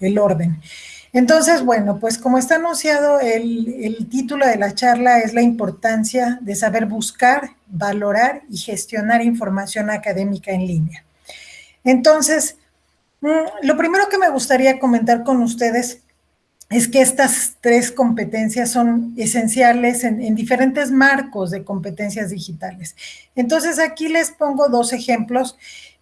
el orden. Entonces, bueno, pues como está anunciado, el, título de la charla es la importancia de saber buscar, valorar y gestionar información académica en línea. Entonces, mm, lo primero que me gustaría comentar con ustedes es que estas tres competencias son esenciales en, diferentes marcos de competencias digitales. Entonces, aquí les pongo dos ejemplos.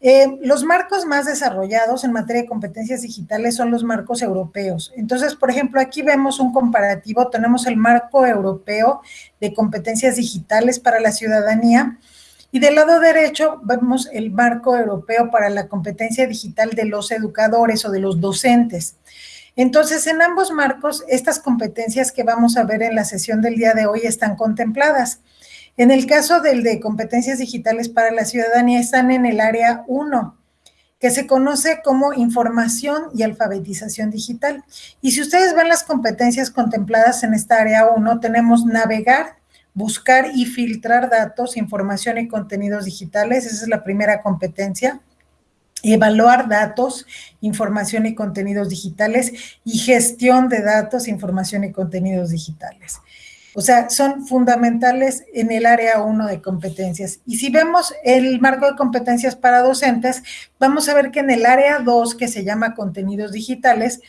Eh, los marcos más desarrollados en materia de competencias digitales son los marcos europeos. Entonces, por ejemplo, aquí vemos un comparativo. Tenemos el marco europeo de competencias digitales para la ciudadanía y del lado derecho vemos el marco europeo para la competencia digital de los educadores o de los docentes. Entonces, en ambos marcos, estas competencias que vamos a ver en la sesión del día de hoy están contempladas. En el caso del de competencias digitales para la ciudadanía, están en el área 1, que se conoce como información y alfabetización digital. Y si ustedes ven las competencias contempladas en esta área 1, tenemos navegar, buscar y filtrar datos, información y contenidos digitales. Esa es la primera competencia evaluar datos, información y contenidos digitales y gestión de datos, información y contenidos digitales. O sea, son fundamentales en el área 1 de competencias. Y si vemos el marco de competencias para docentes, vamos a ver que en el área 2, que se llama contenidos digitales,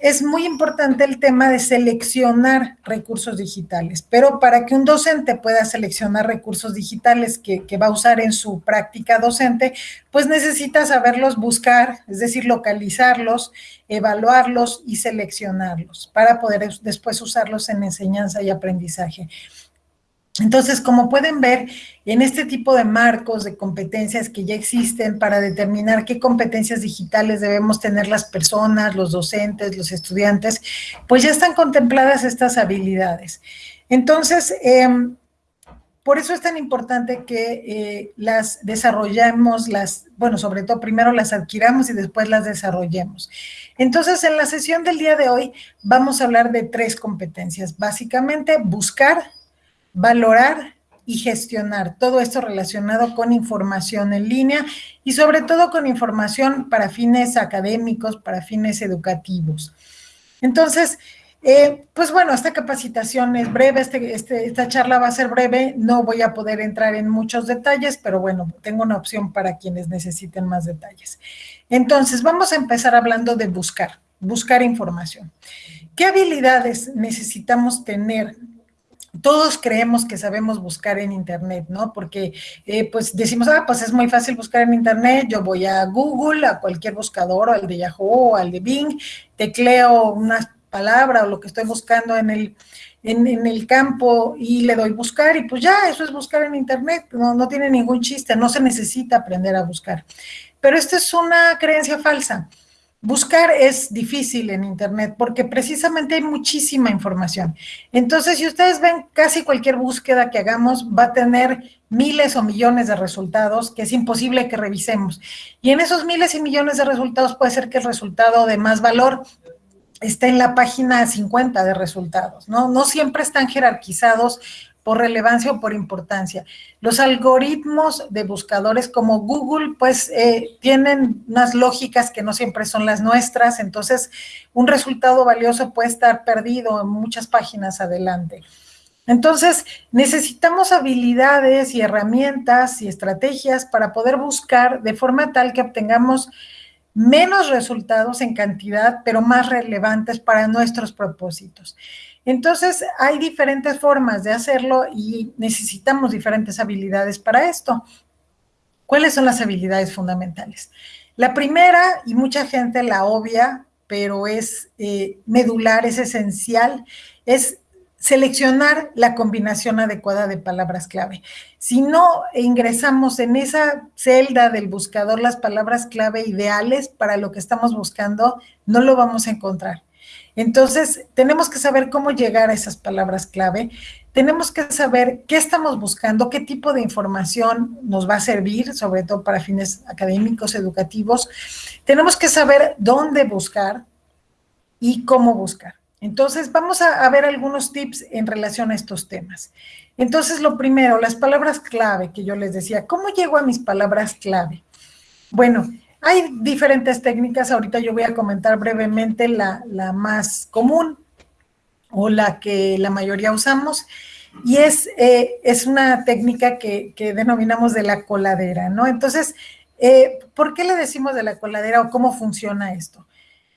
es muy importante el tema de seleccionar recursos digitales, pero para que un docente pueda seleccionar recursos digitales que, va a usar en su práctica docente, pues necesita saberlos buscar, es decir, localizarlos, evaluarlos y seleccionarlos para poder después usarlos en enseñanza y aprendizaje. Entonces, como pueden ver, en este tipo de marcos de competencias que ya existen para determinar qué competencias digitales debemos tener las personas, los docentes, los estudiantes, pues ya están contempladas estas habilidades. Entonces, em, por eso es tan importante que eh, las desarrollemos, las, bueno, sobre todo primero las adquiramos y después las desarrollemos. Entonces, en la sesión del día de hoy vamos a hablar de tres competencias. Básicamente, buscar, valorar y gestionar todo esto relacionado con información en línea y sobre todo con información para fines académicos, para fines educativos. Entonces, eh, pues bueno, esta capacitación es breve, este, este, esta charla va a ser breve, no voy a poder entrar en muchos detalles, pero bueno, tengo una opción para quienes necesiten más detalles. Entonces, vamos a empezar hablando de buscar, buscar información. ¿Qué habilidades necesitamos tener todos creemos que sabemos buscar en Internet, ¿no? Porque eh, pues decimos, ah, pues es muy fácil buscar en Internet, yo voy a Google, a cualquier buscador, al de Yahoo, al de Bing, tecleo una palabra o lo que estoy buscando en el, en, el campo y le doy buscar y pues ya, eso es buscar en Internet, no, no tiene ningún chiste, no se necesita aprender a buscar. Pero esta es una creencia falsa. Buscar es difícil en Internet porque precisamente hay muchísima información. Entonces, si ustedes ven casi cualquier búsqueda que hagamos, va a tener miles o millones de resultados que es imposible que revisemos. Y en esos miles y millones de resultados puede ser que el resultado de más valor esté en la página 50 de resultados, ¿no? No siempre están jerarquizados por relevancia o por importancia. Los algoritmos de buscadores como Google, pues, eh, tienen unas lógicas que no siempre son las nuestras, entonces un resultado valioso puede estar perdido en muchas páginas adelante. Entonces, necesitamos habilidades y herramientas y estrategias para poder buscar de forma tal que obtengamos menos resultados en cantidad, pero más relevantes para nuestros propósitos. Entonces, hay diferentes formas de hacerlo y necesitamos diferentes habilidades para esto. ¿Cuáles son las habilidades fundamentales? La primera, y mucha gente la obvia, pero es eh, medular, es esencial, es seleccionar la combinación adecuada de palabras clave. Si no ingresamos en esa celda del buscador las palabras clave ideales para lo que estamos buscando, no lo vamos a encontrar. Entonces, tenemos que saber cómo llegar a esas palabras clave, tenemos que saber qué estamos buscando, qué tipo de información nos va a servir, sobre todo para fines académicos, educativos. Tenemos que saber dónde buscar y cómo buscar. Entonces, vamos a, ver algunos tips en relación a estos temas. Entonces, lo primero, las palabras clave que yo les decía. ¿Cómo llego a mis palabras clave? Bueno, Hay diferentes técnicas, ahorita yo voy a comentar brevemente la, más común o la que la mayoría usamos, y es, eh, es una técnica que, denominamos de la coladera, ¿no? Entonces, eh, ¿por qué le decimos de la coladera o cómo funciona esto?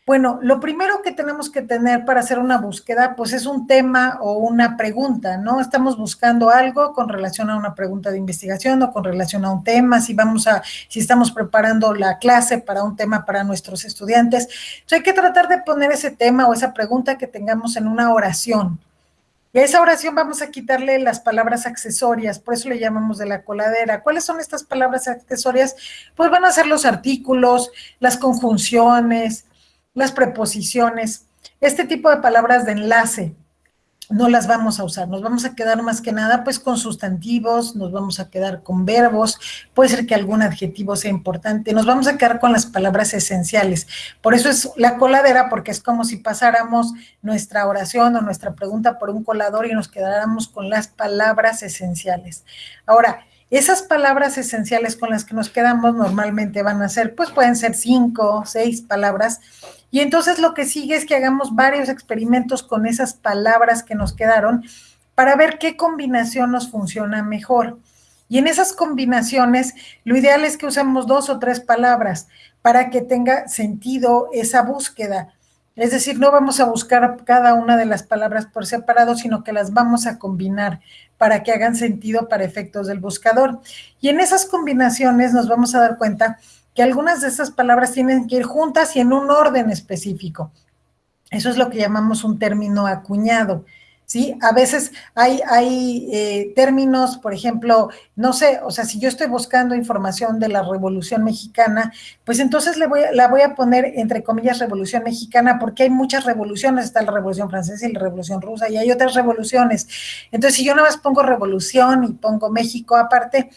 Bueno, lo primero que tenemos que tener para hacer una búsqueda, pues es un tema o una pregunta, ¿no? Estamos buscando algo con relación a una pregunta de investigación o con relación a un tema, si vamos a, si estamos preparando la clase para un tema para nuestros estudiantes. Entonces hay que tratar de poner ese tema o esa pregunta que tengamos en una oración. Y a esa oración vamos a quitarle las palabras accesorias, por eso le llamamos de la coladera. ¿Cuáles son estas palabras accesorias? Pues van a ser los artículos, las conjunciones, las preposiciones, este tipo de palabras de enlace, no las vamos a usar, nos vamos a quedar más que nada pues con sustantivos, nos vamos a quedar con verbos, puede ser que algún adjetivo sea importante, nos vamos a quedar con las palabras esenciales. Por eso es la coladera, porque es como si pasáramos nuestra oración o nuestra pregunta por un colador y nos quedáramos con las palabras esenciales. Ahora, esas palabras esenciales con las que nos quedamos normalmente van a ser, pues pueden ser cinco, seis palabras, y entonces lo que sigue es que hagamos varios experimentos con esas palabras que nos quedaron para ver qué combinación nos funciona mejor. Y en esas combinaciones, lo ideal es que usemos dos o tres palabras para que tenga sentido esa búsqueda. Es decir, no vamos a buscar cada una de las palabras por separado, sino que las vamos a combinar para que hagan sentido para efectos del buscador. Y en esas combinaciones nos vamos a dar cuenta que algunas de esas palabras tienen que ir juntas y en un orden específico. Eso es lo que llamamos un término acuñado. ¿sí? A veces hay, hay eh, términos, por ejemplo, no sé, o sea, si yo estoy buscando información de la Revolución Mexicana, pues entonces le voy, la voy a poner entre comillas Revolución Mexicana porque hay muchas revoluciones, está la Revolución Francesa y la Revolución Rusa y hay otras revoluciones. Entonces, si yo nada más pongo Revolución y pongo México aparte,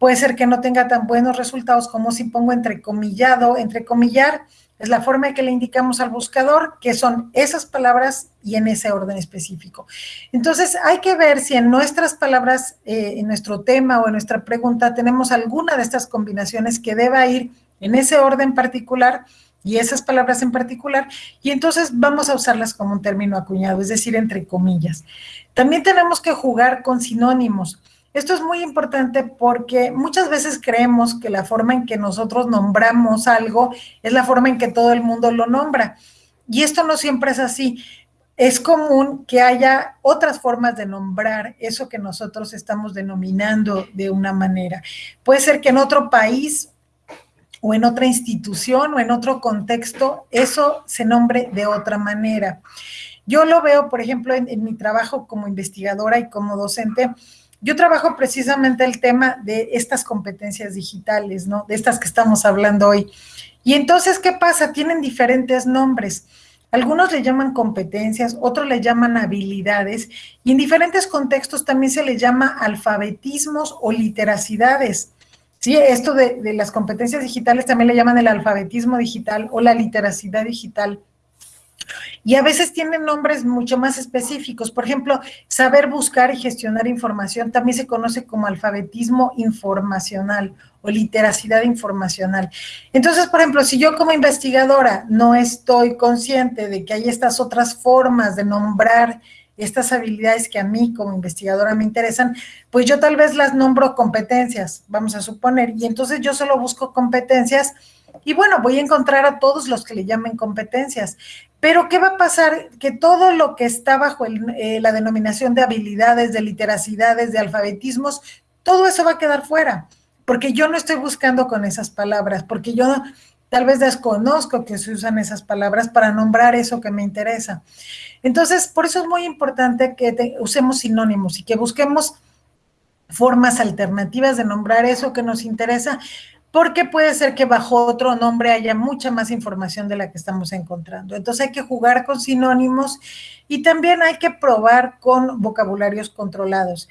puede ser que no tenga tan buenos resultados como si pongo entrecomillado, entrecomillar, es la forma que le indicamos al buscador que son esas palabras y en ese orden específico. Entonces, hay que ver si en nuestras palabras, eh, en nuestro tema o en nuestra pregunta, tenemos alguna de estas combinaciones que deba ir en ese orden particular y esas palabras en particular, y entonces vamos a usarlas como un término acuñado, es decir, entre comillas. También tenemos que jugar con sinónimos. Esto es muy importante porque muchas veces creemos que la forma en que nosotros nombramos algo es la forma en que todo el mundo lo nombra. Y esto no siempre es así. Es común que haya otras formas de nombrar eso que nosotros estamos denominando de una manera. Puede ser que en otro país o en otra institución o en otro contexto eso se nombre de otra manera. Yo lo veo, por ejemplo, en, en mi trabajo como investigadora y como docente, yo trabajo precisamente el tema de estas competencias digitales, ¿no? De estas que estamos hablando hoy. Y entonces, ¿qué pasa? Tienen diferentes nombres. Algunos le llaman competencias, otros le llaman habilidades y en diferentes contextos también se le llama alfabetismos o literacidades. Sí, esto de, de las competencias digitales también le llaman el alfabetismo digital o la literacidad digital. Y a veces tienen nombres mucho más específicos. Por ejemplo, saber buscar y gestionar información también se conoce como alfabetismo informacional o literacidad informacional. Entonces, por ejemplo, si yo como investigadora no estoy consciente de que hay estas otras formas de nombrar estas habilidades que a mí como investigadora me interesan, pues yo tal vez las nombro competencias, vamos a suponer, y entonces yo solo busco competencias y bueno, voy a encontrar a todos los que le llamen competencias. Pero ¿qué va a pasar? Que todo lo que está bajo eh, la denominación de habilidades, de literacidades, de alfabetismos, todo eso va a quedar fuera, porque yo no estoy buscando con esas palabras, porque yo tal vez desconozco que se usan esas palabras para nombrar eso que me interesa. Entonces, por eso es muy importante que usemos sinónimos y que busquemos formas alternativas de nombrar eso que nos interesa, porque puede ser que bajo otro nombre haya mucha más información de la que estamos encontrando. Entonces hay que jugar con sinónimos y también hay que probar con vocabularios controlados.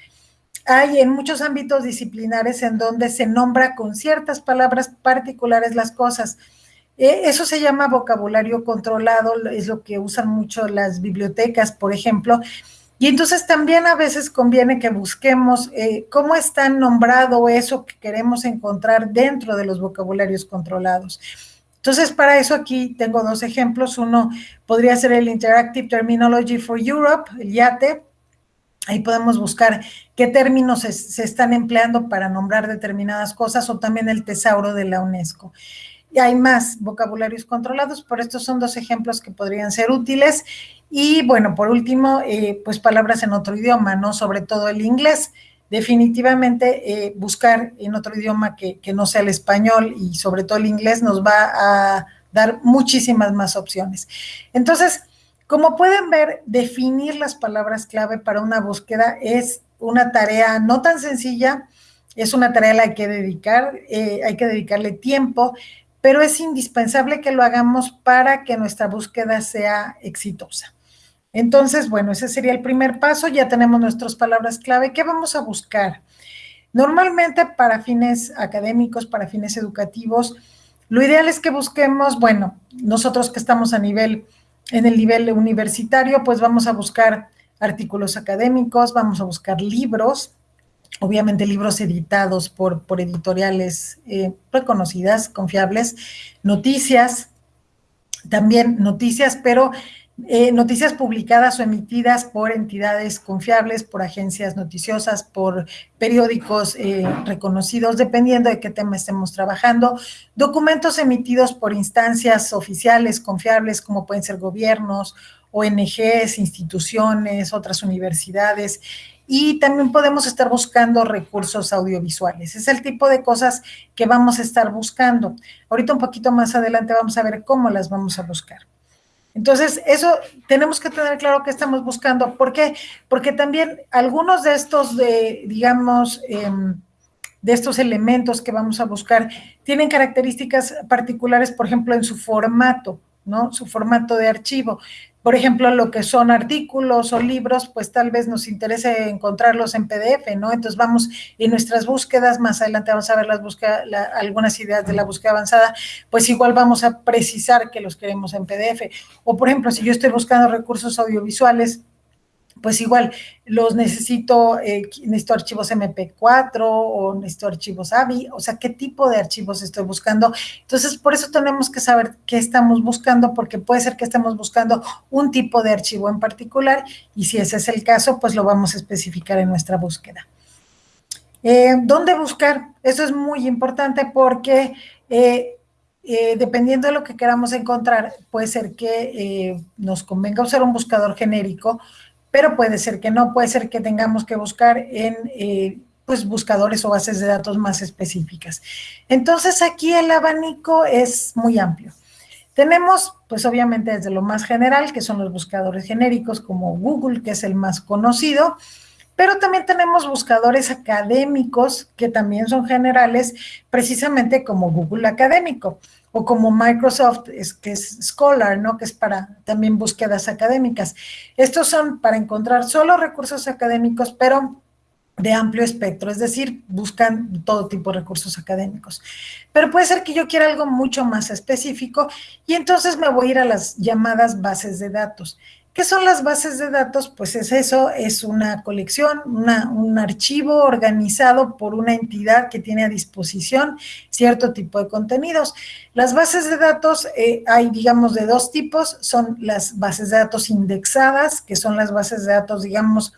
Hay en muchos ámbitos disciplinares en donde se nombra con ciertas palabras particulares las cosas. E, eso se llama vocabulario controlado, es lo que usan mucho las bibliotecas, por ejemplo, Y entonces también a veces conviene que busquemos eh, cómo está nombrado eso que queremos encontrar dentro de los vocabularios controlados. Entonces, para eso aquí tengo dos ejemplos. Uno podría ser el Interactive Terminology for Europe, el IATE. Ahí podemos buscar qué términos se, se están empleando para nombrar determinadas cosas o también el tesauro de la UNESCO. Hay más vocabularios controlados, pero estos son dos ejemplos que podrían ser útiles. Y bueno, por último, eh, pues palabras en otro idioma, ¿no? Sobre todo el inglés. Definitivamente eh, buscar en otro idioma que, no sea el español y sobre todo el inglés nos va a dar muchísimas más opciones. Entonces, como pueden ver, definir las palabras clave para una búsqueda es una tarea no tan sencilla, es una tarea a la que dedicar, eh, hay que dedicarle tiempo, pero es indispensable que lo hagamos para que nuestra búsqueda sea exitosa. Entonces, bueno, ese sería el primer paso. Ya tenemos nuestras palabras clave. ¿Qué vamos a buscar? Normalmente para fines académicos, para fines educativos, lo ideal es que busquemos, bueno, nosotros que estamos a nivel, en el nivel universitario, pues vamos a buscar artículos académicos, vamos a buscar libros, obviamente libros editados por, por editoriales eh, reconocidas, confiables, noticias, también noticias, pero eh, noticias publicadas o emitidas por entidades confiables, por agencias noticiosas, por periódicos eh, reconocidos, dependiendo de qué tema estemos trabajando, documentos emitidos por instancias oficiales confiables, como pueden ser gobiernos, ONGs, instituciones, otras universidades, y también podemos estar buscando recursos audiovisuales. Es el tipo de cosas que vamos a estar buscando. Ahorita un poquito más adelante vamos a ver cómo las vamos a buscar. Entonces, eso tenemos que tener claro que estamos buscando. ¿Por qué? Porque también algunos de estos, de, digamos, em, de estos elementos que vamos a buscar tienen características particulares, por ejemplo, en su formato, ¿no? Su formato de archivo. Por ejemplo, lo que son artículos o libros, pues tal vez nos interese encontrarlos en PDF, ¿no? Entonces vamos en nuestras búsquedas, más adelante vamos a ver las búsquedas, algunas ideas de la búsqueda avanzada, pues igual vamos a precisar que los queremos en PDF. O por ejemplo, si yo estoy buscando recursos audiovisuales, pues igual los necesito, eh, necesito archivos MP4 o necesito archivos AVI, o sea, qué tipo de archivos estoy buscando. Entonces, por eso tenemos que saber qué estamos buscando, porque puede ser que estemos buscando un tipo de archivo en particular y si ese es el caso, pues lo vamos a especificar en nuestra búsqueda. Eh, ¿Dónde buscar? Eso es muy importante porque eh, dependiendo de lo que queramos encontrar, puede ser que nos convenga usar un buscador genérico, pero puede ser que no, puede ser que tengamos que buscar en eh, pues buscadores o bases de datos más específicas. Entonces aquí el abanico es muy amplio. Tenemos, pues obviamente desde lo más general, que son los buscadores genéricos como Google, que es el más conocido, pero también tenemos buscadores académicos que también son generales, precisamente como Google Académico o como Microsoft, es, que es Scholar, ¿no? Que es para también búsquedas académicas. Estos son para encontrar solo recursos académicos, pero de amplio espectro, es decir, buscan todo tipo de recursos académicos. Pero puede ser que yo quiera algo mucho más específico y entonces me voy a ir a las llamadas bases de datos. ¿Qué son las bases de datos? Pues es eso, es una colección, un archivo organizado por una entidad que tiene a disposición cierto tipo de contenidos. Las bases de datos eh, hay, digamos, de dos tipos, son las bases de datos indexadas, que son las bases de datos, digamos,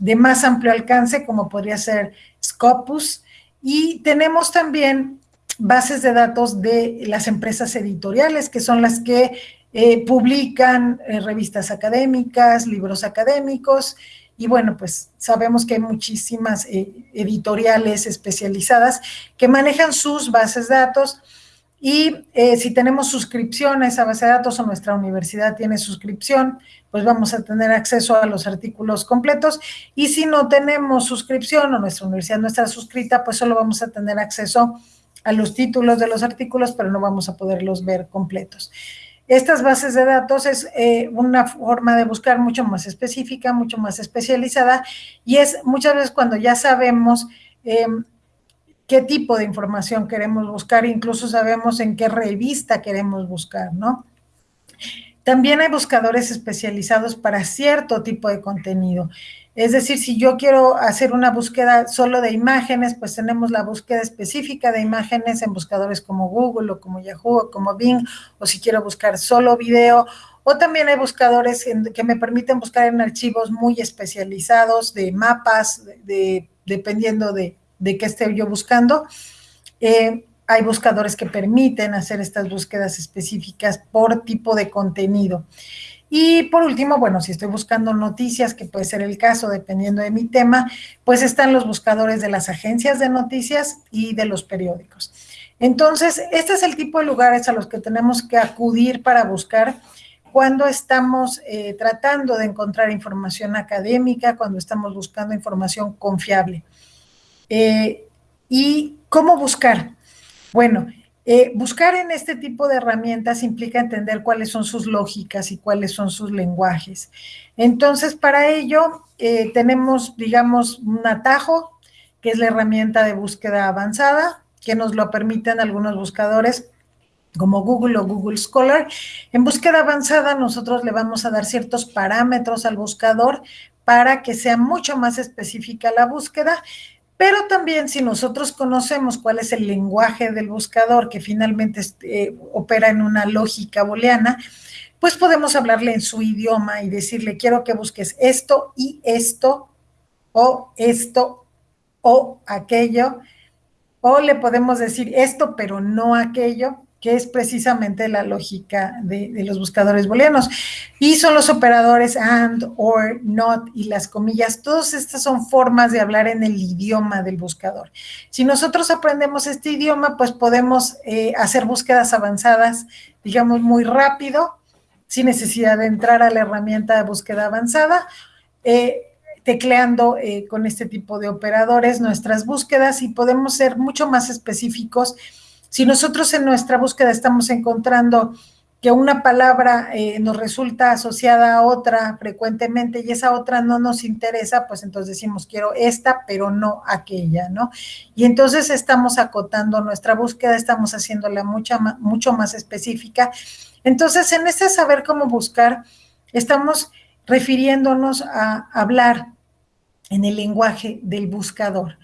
de más amplio alcance, como podría ser Scopus, y tenemos también bases de datos de las empresas editoriales, que son las que eh, publican eh, revistas académicas, libros académicos, y bueno, pues sabemos que hay muchísimas eh, editoriales especializadas que manejan sus bases de datos y si tenemos suscripción a esa base de datos o nuestra universidad tiene suscripción, pues vamos a tener acceso a los artículos completos y si no tenemos suscripción o nuestra universidad no está suscrita, pues solo vamos a tener acceso a los títulos de los artículos, pero no vamos a poderlos ver completos. Estas bases de datos es eh, una forma de buscar mucho más específica, mucho más especializada y es muchas veces cuando ya sabemos em, qué tipo de información queremos buscar, incluso sabemos en qué revista queremos buscar, ¿no? También hay buscadores especializados para cierto tipo de contenido. Es decir, si yo quiero hacer una búsqueda solo de imágenes, pues tenemos la búsqueda específica de imágenes en buscadores como Google o como Yahoo o como Bing, o si quiero buscar solo video, o también hay buscadores que me permiten buscar en archivos muy especializados de mapas, de, dependiendo de, qué esté yo buscando. Eh, hay buscadores que permiten hacer estas búsquedas específicas por tipo de contenido. Y por último, bueno, si estoy buscando noticias, que puede ser el caso dependiendo de mi tema, pues están los buscadores de las agencias de noticias y de los periódicos. Entonces, este es el tipo de lugares a los que tenemos que acudir para buscar cuando estamos eh, tratando de encontrar información académica, cuando estamos buscando información confiable. Eh, ¿Y cómo buscar? Bueno, eh, buscar en este tipo de herramientas implica entender cuáles son sus lógicas y cuáles son sus lenguajes. Entonces, para ello eh, tenemos, digamos, un atajo, que es la herramienta de búsqueda avanzada, que nos lo permiten algunos buscadores como Google o Google Scholar. En búsqueda avanzada nosotros le vamos a dar ciertos parámetros al buscador para que sea mucho más específica la búsqueda pero también si nosotros conocemos cuál es el lenguaje del buscador que finalmente eh, opera en una lógica booleana, pues podemos hablarle en su idioma y decirle, quiero que busques esto y esto, o esto o aquello, o le podemos decir esto pero no aquello, que es precisamente la lógica de, los buscadores booleanos. Y son los operadores and, or, not y las comillas. Todas estas son formas de hablar en el idioma del buscador. Si nosotros aprendemos este idioma, pues podemos eh, hacer búsquedas avanzadas, digamos, muy rápido, sin necesidad de entrar a la herramienta de búsqueda avanzada. Eh, tecleando eh, con este tipo de operadores nuestras búsquedas y podemos ser mucho más específicos si nosotros en nuestra búsqueda estamos encontrando que una palabra eh, nos resulta asociada a otra frecuentemente y esa otra no nos interesa, pues entonces decimos quiero esta, pero no aquella, ¿no? Y entonces estamos acotando nuestra búsqueda, estamos haciéndola mucha, mucho más específica. Entonces, en este saber cómo buscar, estamos refiriéndonos a hablar en el lenguaje del buscador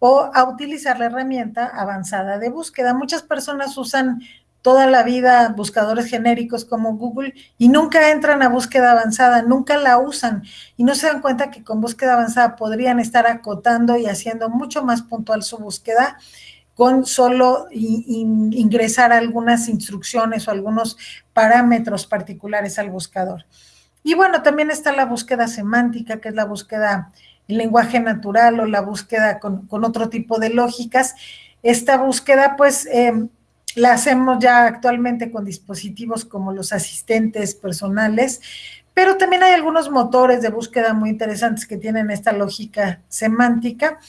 o a utilizar la herramienta avanzada de búsqueda. Muchas personas usan toda la vida buscadores genéricos como Google y nunca entran a búsqueda avanzada, nunca la usan y no se dan cuenta que con búsqueda avanzada podrían estar acotando y haciendo mucho más puntual su búsqueda con solo ingresar algunas instrucciones o algunos parámetros particulares al buscador. Y bueno, también está la búsqueda semántica, que es la búsqueda el lenguaje natural o la búsqueda con, otro tipo de lógicas. Esta búsqueda, pues, em, la hacemos ya actualmente con dispositivos como los asistentes personales, pero también hay algunos motores de búsqueda muy interesantes que tienen esta lógica semántica.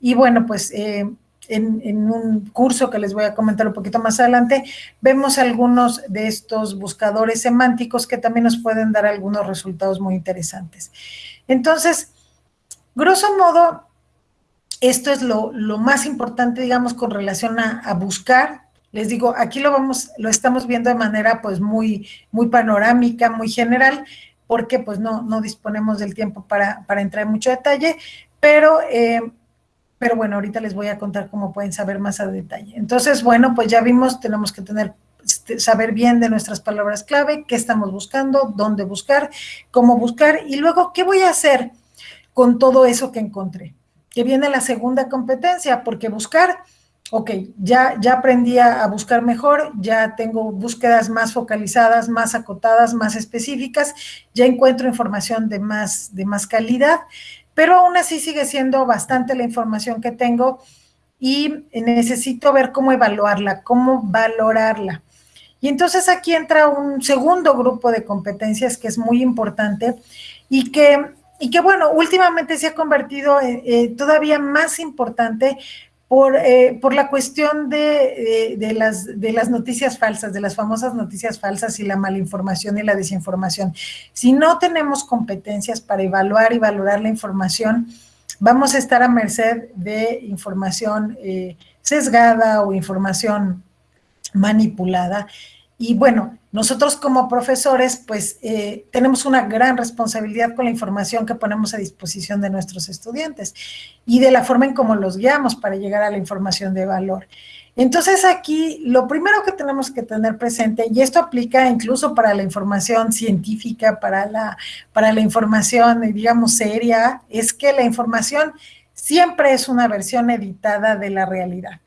Y bueno, pues eh, en, en, un curso que les voy a comentar un poquito más adelante, vemos algunos de estos buscadores semánticos que también nos pueden dar algunos resultados muy interesantes. Entonces, Grosso modo, esto es lo, más importante, digamos, con relación a, buscar. Les digo, aquí lo vamos, lo estamos viendo de manera pues muy, muy panorámica, muy general, porque pues no, no disponemos del tiempo para, entrar en mucho detalle, pero, eh, pero bueno, ahorita les voy a contar cómo pueden saber más a detalle. Entonces, bueno, pues ya vimos, tenemos que tener este, saber bien de nuestras palabras clave, qué estamos buscando, dónde buscar, cómo buscar, y luego, ¿qué voy a hacer? Con todo eso que encontré. Que viene la segunda competencia, porque buscar, ok, ya, ya aprendí a buscar mejor, ya tengo búsquedas más focalizadas, más acotadas, más específicas, ya encuentro información de más, de más calidad, pero aún así sigue siendo bastante la información que tengo y necesito ver cómo evaluarla, cómo valorarla. Y entonces aquí entra un segundo grupo de competencias que es muy importante y que y que bueno, últimamente se ha convertido eh, eh, todavía más importante por, eh, por la cuestión de, de, las, de las noticias falsas, de las famosas noticias falsas y la malinformación y la desinformación. Si no tenemos competencias para evaluar y valorar la información, vamos a estar a merced de información sesgada o información manipulada y bueno, nosotros como profesores, pues eh, tenemos una gran responsabilidad con la información que ponemos a disposición de nuestros estudiantes y de la forma en cómo los guiamos para llegar a la información de valor. Entonces aquí lo primero que tenemos que tener presente, y esto aplica incluso para la información científica, para la, para la información, digamos, seria, es que la información siempre es una versión editada de la realidad.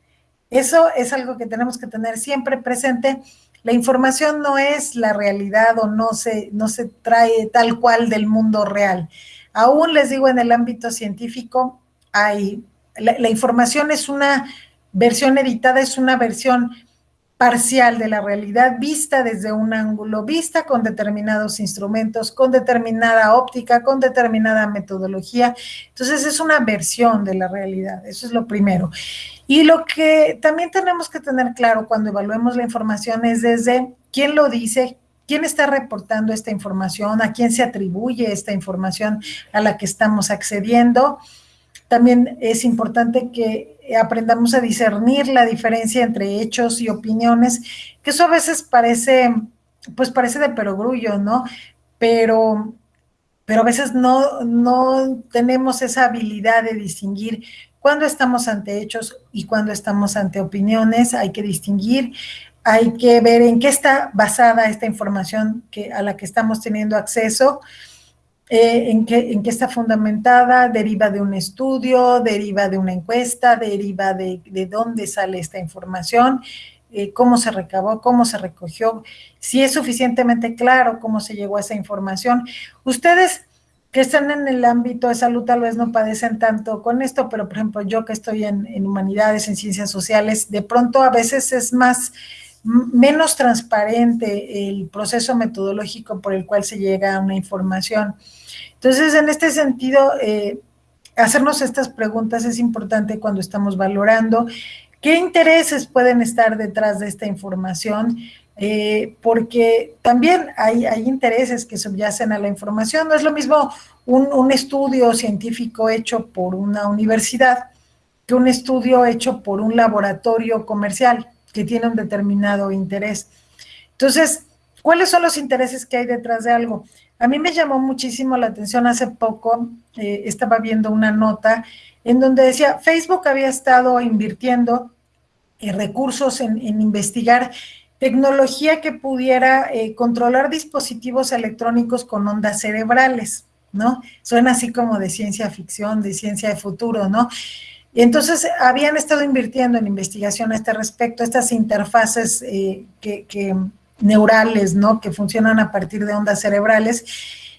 Eso es algo que tenemos que tener siempre presente la información no es la realidad o no se, no se trae tal cual del mundo real. Aún les digo, en el ámbito científico, hay, la, información es una versión editada, es una versión parcial de la realidad vista desde un ángulo, vista con determinados instrumentos, con determinada óptica, con determinada metodología. Entonces es una versión de la realidad, eso es lo primero. Y lo que también tenemos que tener claro cuando evaluemos la información es desde quién lo dice, quién está reportando esta información, a quién se atribuye esta información a la que estamos accediendo. También es importante que aprendamos a discernir la diferencia entre hechos y opiniones, que eso a veces parece, pues parece de perogrullo, ¿no? Pero, pero a veces no, no tenemos esa habilidad de distinguir cuando estamos ante hechos y cuando estamos ante opiniones, hay que distinguir, hay que ver en qué está basada esta información que, a la que estamos teniendo acceso, eh, en, qué, en, qué, está fundamentada, deriva de un estudio, deriva de una encuesta, deriva de, de dónde sale esta información, eh, cómo se recabó, cómo se recogió, si es suficientemente claro cómo se llegó a esa información. Ustedes que están en el ámbito de salud tal vez no padecen tanto con esto, pero por ejemplo yo que estoy en, humanidades, en ciencias sociales, de pronto a veces es más, menos transparente el proceso metodológico por el cual se llega a una información. Entonces, en este sentido, eh, hacernos estas preguntas es importante cuando estamos valorando qué intereses pueden estar detrás de esta información, eh, porque también hay, intereses que subyacen a la información. No es lo mismo un, un, estudio científico hecho por una universidad que un estudio hecho por un laboratorio comercial que tiene un determinado interés. Entonces, ¿cuáles son los intereses que hay detrás de algo? A mí me llamó muchísimo la atención hace poco, eh, estaba viendo una nota en donde decía, Facebook había estado invirtiendo eh, recursos en, investigar tecnología que pudiera eh, controlar dispositivos electrónicos con ondas cerebrales, ¿no? Suena así como de ciencia ficción, de ciencia de futuro, ¿no? Y entonces habían estado invirtiendo en investigación a este respecto, estas interfaces eh, que, neurales, ¿no? Que funcionan a partir de ondas cerebrales.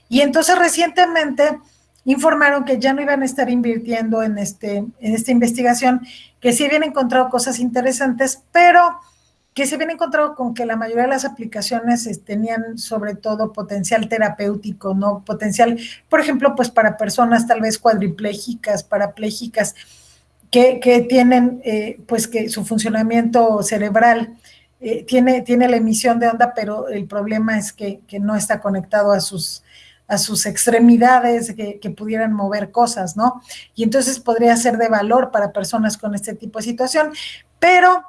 Y entonces recientemente informaron que ya no iban a estar invirtiendo en, este, en esta investigación, que sí habían encontrado cosas interesantes, pero que se habían encontrado con que la mayoría de las aplicaciones eh, tenían sobre todo potencial terapéutico, ¿no? Potencial, por ejemplo, pues para personas tal vez cuadriplégicas, parapléjicas, que, que tienen eh, pues que su funcionamiento cerebral eh, tiene, tiene la emisión de onda, pero el problema es que, no está conectado a sus, a sus extremidades que, pudieran mover cosas, ¿no? Y entonces podría ser de valor para personas con este tipo de situación, pero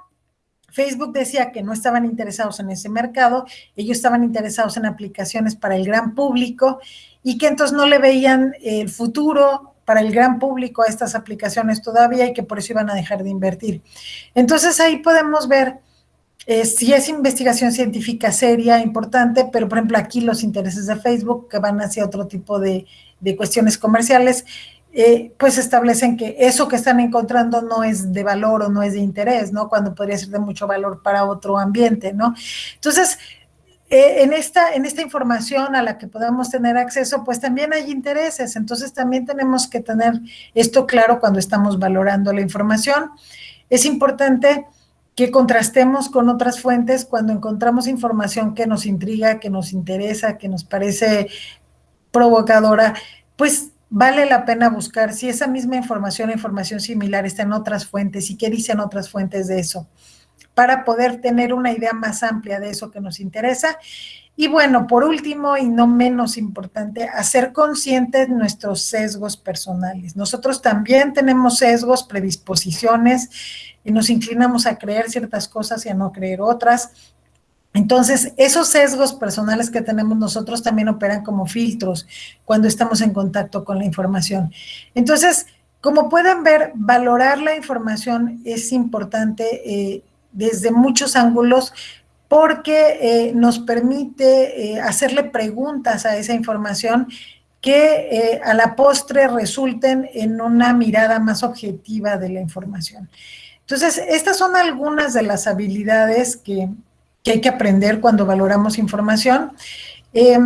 Facebook decía que no estaban interesados en ese mercado, ellos estaban interesados en aplicaciones para el gran público y que entonces no le veían el futuro para el gran público a estas aplicaciones todavía y que por eso iban a dejar de invertir. Entonces ahí podemos ver eh, si es investigación científica seria, importante, pero por ejemplo aquí los intereses de Facebook que van hacia otro tipo de, de cuestiones comerciales, eh, pues establecen que eso que están encontrando no es de valor o no es de interés, ¿no? Cuando podría ser de mucho valor para otro ambiente, ¿no? Entonces, eh, en, esta, en esta información a la que podamos tener acceso, pues también hay intereses, entonces también tenemos que tener esto claro cuando estamos valorando la información. Es importante que contrastemos con otras fuentes cuando encontramos información que nos intriga, que nos interesa, que nos parece provocadora, pues vale la pena buscar si esa misma información o información similar está en otras fuentes y qué dicen otras fuentes de eso, para poder tener una idea más amplia de eso que nos interesa. Y bueno, por último y no menos importante, hacer conscientes nuestros sesgos personales. Nosotros también tenemos sesgos, predisposiciones, y nos inclinamos a creer ciertas cosas y a no creer otras. Entonces, esos sesgos personales que tenemos nosotros también operan como filtros cuando estamos en contacto con la información. Entonces, como pueden ver, valorar la información es importante eh, desde muchos ángulos porque eh, nos permite eh, hacerle preguntas a esa información que a la postre resulten en una mirada más objetiva de la información. Entonces, estas son algunas de las habilidades que, que hay que aprender cuando valoramos información. Eh,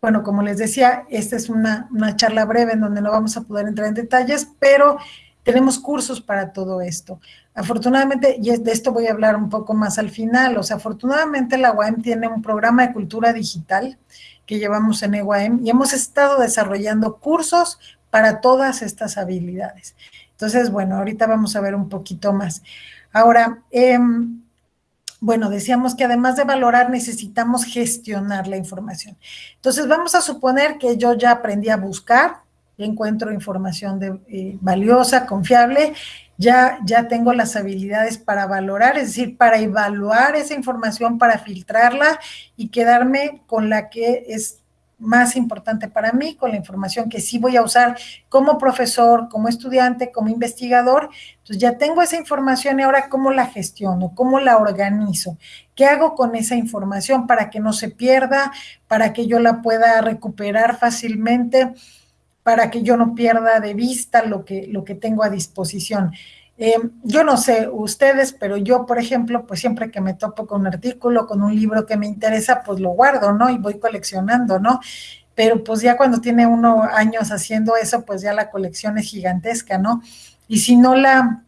bueno, como les decía, esta es una, charla breve en donde no vamos a poder entrar en detalles, pero tenemos cursos para todo esto. Afortunadamente, y de esto voy a hablar un poco más al final, o sea, afortunadamente la UAM tiene un programa de cultura digital que llevamos en EUAM y hemos estado desarrollando cursos para todas estas habilidades. Entonces, bueno, ahorita vamos a ver un poquito más. Ahora, eh, bueno, decíamos que además de valorar necesitamos gestionar la información. Entonces vamos a suponer que yo ya aprendí a buscar, encuentro información eh, valiosa, confiable, ya, ya tengo las habilidades para valorar, es decir, para evaluar esa información, para filtrarla y quedarme con la que es más importante para mí, con la información que sí voy a usar como profesor, como estudiante, como investigador. Entonces ya tengo esa información y ahora cómo la gestiono, cómo la organizo, qué hago con esa información para que no se pierda, para que yo la pueda recuperar fácilmente, para que yo no pierda de vista lo que, lo que tengo a disposición. Eh, yo no sé ustedes, pero yo, por ejemplo, pues siempre que me topo con un artículo, con un libro que me interesa, pues lo guardo, ¿no? Y voy coleccionando, ¿no? Pero pues ya cuando tiene uno años haciendo eso, pues ya la colección es gigantesca, ¿no? Y si no la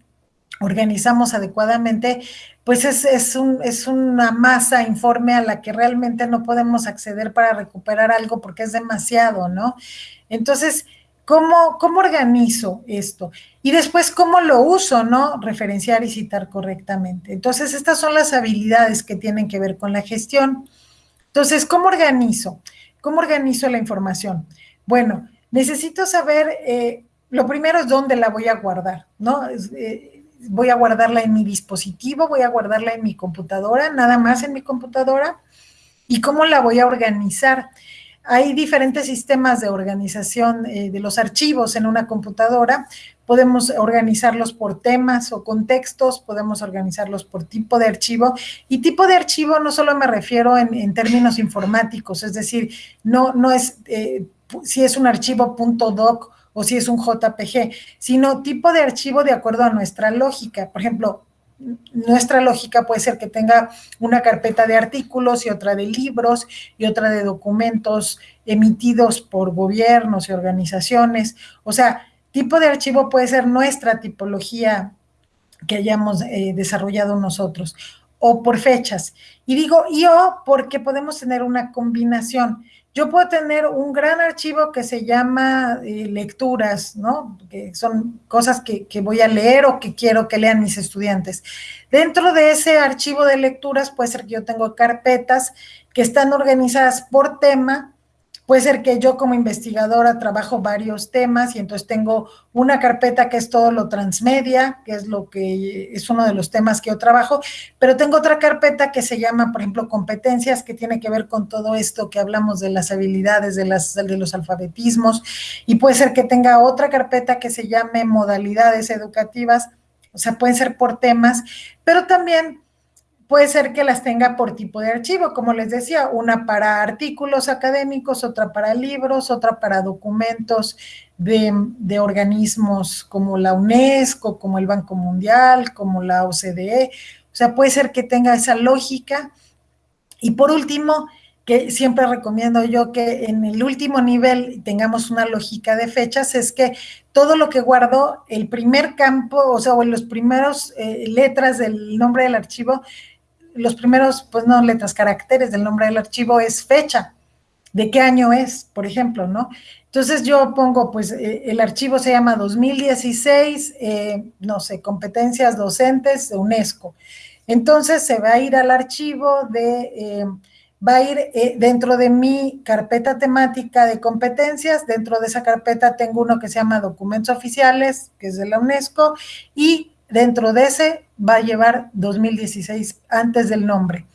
organizamos adecuadamente, pues es, es, un, es una masa informe a la que realmente no podemos acceder para recuperar algo porque es demasiado, ¿no? Entonces, ¿Cómo, ¿Cómo organizo esto? Y después, ¿cómo lo uso, no? Referenciar y citar correctamente. Entonces, estas son las habilidades que tienen que ver con la gestión. Entonces, ¿cómo organizo? ¿Cómo organizo la información? Bueno, necesito saber, eh, lo primero es dónde la voy a guardar, ¿no? Eh, voy a guardarla en mi dispositivo, voy a guardarla en mi computadora, nada más en mi computadora, y cómo la voy a organizar. Hay diferentes sistemas de organización eh, de los archivos en una computadora. Podemos organizarlos por temas o contextos, podemos organizarlos por tipo de archivo. Y tipo de archivo no solo me refiero en, términos informáticos, es decir, no, no es eh, si es un archivo .doc o si es un JPG, sino tipo de archivo de acuerdo a nuestra lógica. Por ejemplo, nuestra lógica puede ser que tenga una carpeta de artículos y otra de libros y otra de documentos emitidos por gobiernos y organizaciones. O sea, tipo de archivo puede ser nuestra tipología que hayamos eh, desarrollado nosotros o por fechas. Y digo yo porque podemos tener una combinación. Yo puedo tener un gran archivo que se llama eh, lecturas, ¿no? Que son cosas que, que, voy a leer o que quiero que lean mis estudiantes. Dentro de ese archivo de lecturas puede ser que yo tengo carpetas que están organizadas por tema Puede ser que yo como investigadora trabajo varios temas y entonces tengo una carpeta que es todo lo transmedia, que es lo que es uno de los temas que yo trabajo, pero tengo otra carpeta que se llama, por ejemplo, competencias, que tiene que ver con todo esto que hablamos de las habilidades, de, las, de los alfabetismos, y puede ser que tenga otra carpeta que se llame modalidades educativas, o sea, pueden ser por temas, pero también puede ser que las tenga por tipo de archivo, como les decía, una para artículos académicos, otra para libros, otra para documentos de, organismos como la UNESCO, como el Banco Mundial, como la OCDE. O sea, puede ser que tenga esa lógica. Y por último, que siempre recomiendo yo que en el último nivel tengamos una lógica de fechas, es que todo lo que guardo, el primer campo, o sea, o en los primeros eh, letras del nombre del archivo, los primeros, pues no letras, caracteres del nombre del archivo es fecha, de qué año es, por ejemplo, ¿no? Entonces yo pongo, pues eh, el archivo se llama 2016, eh, no sé, competencias docentes de UNESCO. Entonces se va a ir al archivo de, eh, va a ir dentro de mi carpeta temática de competencias, dentro de esa carpeta tengo uno que se llama documentos oficiales, que es de la UNESCO, y dentro de ese va a llevar 2016 antes del nombre.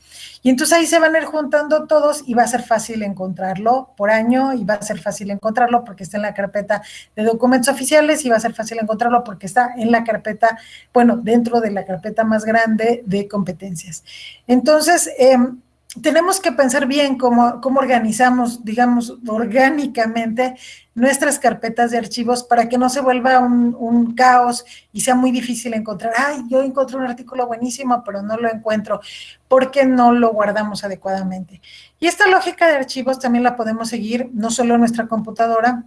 Y entonces ahí se van a ir juntando todos y va a ser fácil encontrarlo por año y va a ser fácil encontrarlo porque está en la carpeta de documentos oficiales y va a ser fácil encontrarlo porque está en la carpeta, bueno, dentro de la carpeta más grande de competencias. Entonces, eh, tenemos que pensar bien cómo, cómo organizamos, digamos, orgánicamente nuestras carpetas de archivos para que no se vuelva un, caos y sea muy difícil encontrar, ay, yo encontré un artículo buenísimo, pero no lo encuentro, porque no lo guardamos adecuadamente. Y esta lógica de archivos también la podemos seguir no solo en nuestra computadora,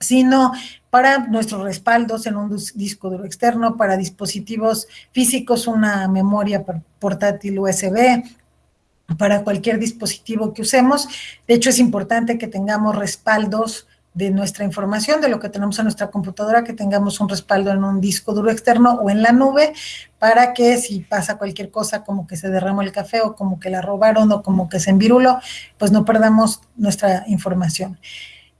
sino para nuestros respaldos en un disco duro externo, para dispositivos físicos, una memoria portátil USB, para cualquier dispositivo que usemos. De hecho, es importante que tengamos respaldos de nuestra información, de lo que tenemos en nuestra computadora, que tengamos un respaldo en un disco duro externo o en la nube, para que si pasa cualquier cosa como que se derramó el café o como que la robaron o como que se enviruló, pues no perdamos nuestra información.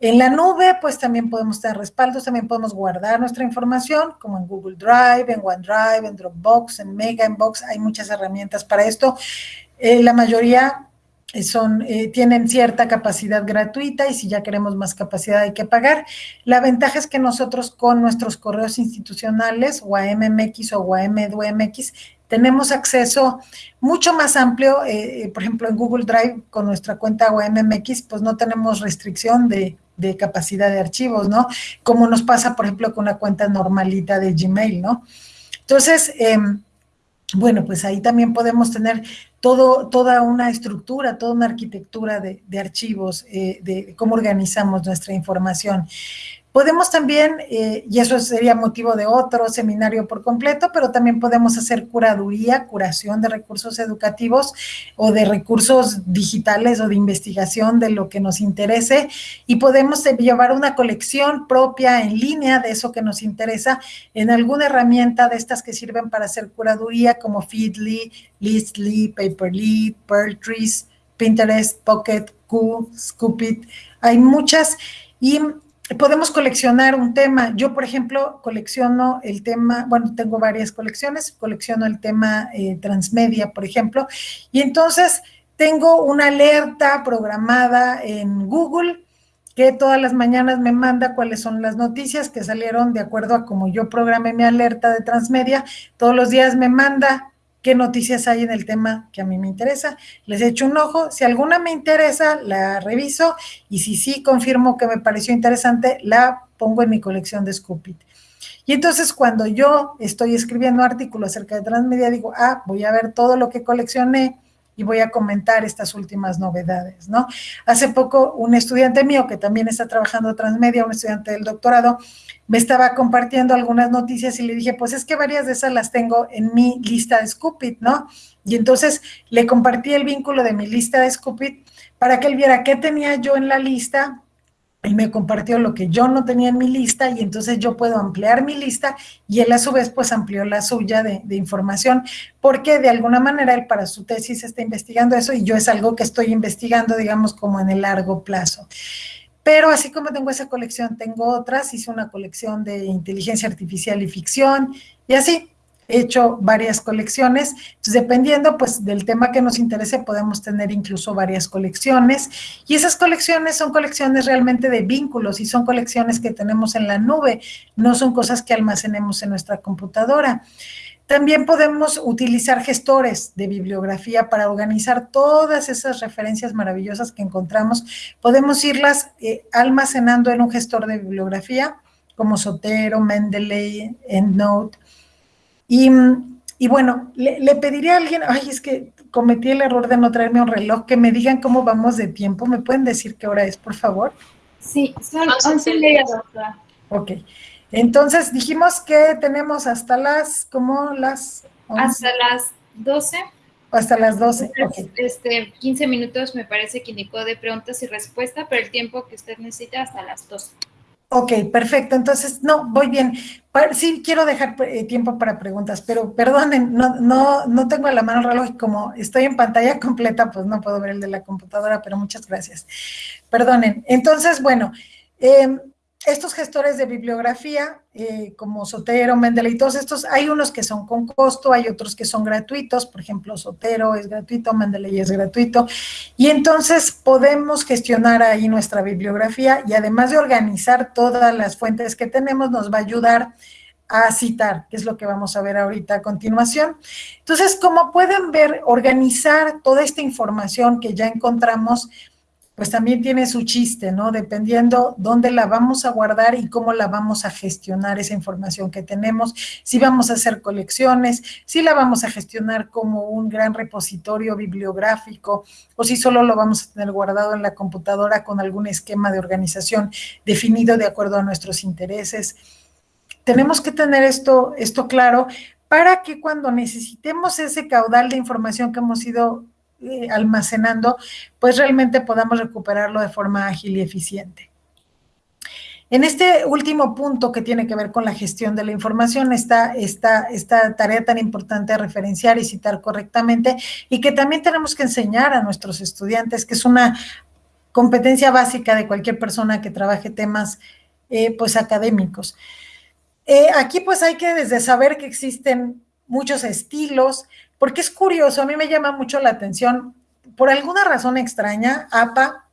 En la nube, pues también podemos tener respaldos, también podemos guardar nuestra información, como en Google Drive, en OneDrive, en Dropbox, en Mega Inbox, hay muchas herramientas para esto. Eh, la mayoría son, eh, tienen cierta capacidad gratuita y si ya queremos más capacidad hay que pagar. La ventaja es que nosotros con nuestros correos institucionales o a MMX o a MDUMX tenemos acceso mucho más amplio, eh, por ejemplo en Google Drive con nuestra cuenta OMMX, pues no tenemos restricción de, de, capacidad de archivos, ¿no? Como nos pasa, por ejemplo, con una cuenta normalita de Gmail, ¿no? Entonces, eh, bueno, pues ahí también podemos tener todo, toda una estructura, toda una arquitectura de, archivos, eh, de cómo organizamos nuestra información. Podemos también, eh, y eso sería motivo de otro seminario por completo, pero también podemos hacer curaduría, curación de recursos educativos o de recursos digitales o de investigación de lo que nos interese y podemos llevar una colección propia en línea de eso que nos interesa en alguna herramienta de estas que sirven para hacer curaduría como Feedly, Listly, Paperly, Pertrees, Pinterest, Pocket, Q, Scoopit. Hay muchas y podemos coleccionar un tema. Yo, por ejemplo, colecciono el tema, bueno, tengo varias colecciones, colecciono el tema eh, transmedia, por ejemplo, y entonces tengo una alerta programada en Google que todas las mañanas me manda cuáles son las noticias que salieron de acuerdo a como yo programé mi alerta de transmedia. Todos los días me manda qué noticias hay en el tema que a mí me interesa. Les echo un ojo, si alguna me interesa, la reviso y si sí confirmo que me pareció interesante, la pongo en mi colección de Scoopit. Y entonces cuando yo estoy escribiendo artículos acerca de transmedia, digo, ah, voy a ver todo lo que coleccioné y voy a comentar estas últimas novedades, ¿no? Hace poco un estudiante mío que también está trabajando transmedia, un estudiante del doctorado, me estaba compartiendo algunas noticias y le dije, pues es que varias de esas las tengo en mi lista de Scoopit, ¿no? Y entonces le compartí el vínculo de mi lista de Scoopit para que él viera qué tenía yo en la lista y me compartió lo que yo no tenía en mi lista y entonces yo puedo ampliar mi lista y él a su vez pues amplió la suya de, de, información porque de alguna manera él para su tesis está investigando eso y yo es algo que estoy investigando digamos como en el largo plazo. Pero así como tengo esa colección, tengo otras, hice una colección de inteligencia artificial y ficción, y así he hecho varias colecciones. Entonces, dependiendo pues del tema que nos interese, podemos tener incluso varias colecciones. Y esas colecciones son colecciones realmente de vínculos y son colecciones que tenemos en la nube, no son cosas que almacenemos en nuestra computadora. También podemos utilizar gestores de bibliografía para organizar todas esas referencias maravillosas que encontramos. Podemos irlas eh, almacenando en un gestor de bibliografía como Sotero, Mendeley, EndNote. Y, y bueno, le, le, pediría a alguien, ay, es que cometí el error de no traerme un reloj, que me digan cómo vamos de tiempo. ¿Me pueden decir qué hora es, por favor? Sí, son 11 y media, doctora. Ok. Entonces dijimos que tenemos hasta las, como las... 11. Hasta las 12. Hasta las 12. Okay. Este, 15 minutos me parece que indicó de preguntas y respuestas, pero el tiempo que usted necesita hasta las 12. Ok, perfecto. Entonces, no, voy bien. Sí quiero dejar eh, tiempo para preguntas, pero perdonen, no, no, no tengo a la mano el reloj y como estoy en pantalla completa, pues no puedo ver el de la computadora, pero muchas gracias. Perdonen. Entonces, bueno, eh, estos gestores de bibliografía, eh, como Sotero, Mendeley todos estos, hay unos que son con costo, hay otros que son gratuitos, por ejemplo, Sotero es gratuito, Mendeley es gratuito, y entonces podemos gestionar ahí nuestra bibliografía y además de organizar todas las fuentes que tenemos, nos va a ayudar a citar, que es lo que vamos a ver ahorita a continuación. Entonces, como pueden ver, organizar toda esta información que ya encontramos pues también tiene su chiste, ¿no? Dependiendo dónde la vamos a guardar y cómo la vamos a gestionar esa información que tenemos, si vamos a hacer colecciones, si la vamos a gestionar como un gran repositorio bibliográfico o si solo lo vamos a tener guardado en la computadora con algún esquema de organización definido de acuerdo a nuestros intereses. Tenemos que tener esto, esto claro para que cuando necesitemos ese caudal de información que hemos ido eh, almacenando, pues realmente podamos recuperarlo de forma ágil y eficiente. En este último punto que tiene que ver con la gestión de la información está esta, esta tarea tan importante de referenciar y citar correctamente y que también tenemos que enseñar a nuestros estudiantes, que es una competencia básica de cualquier persona que trabaje temas eh, pues académicos. Eh, aquí pues hay que desde saber que existen muchos estilos, porque es curioso, a mí me llama mucho la atención, por alguna razón extraña, APA,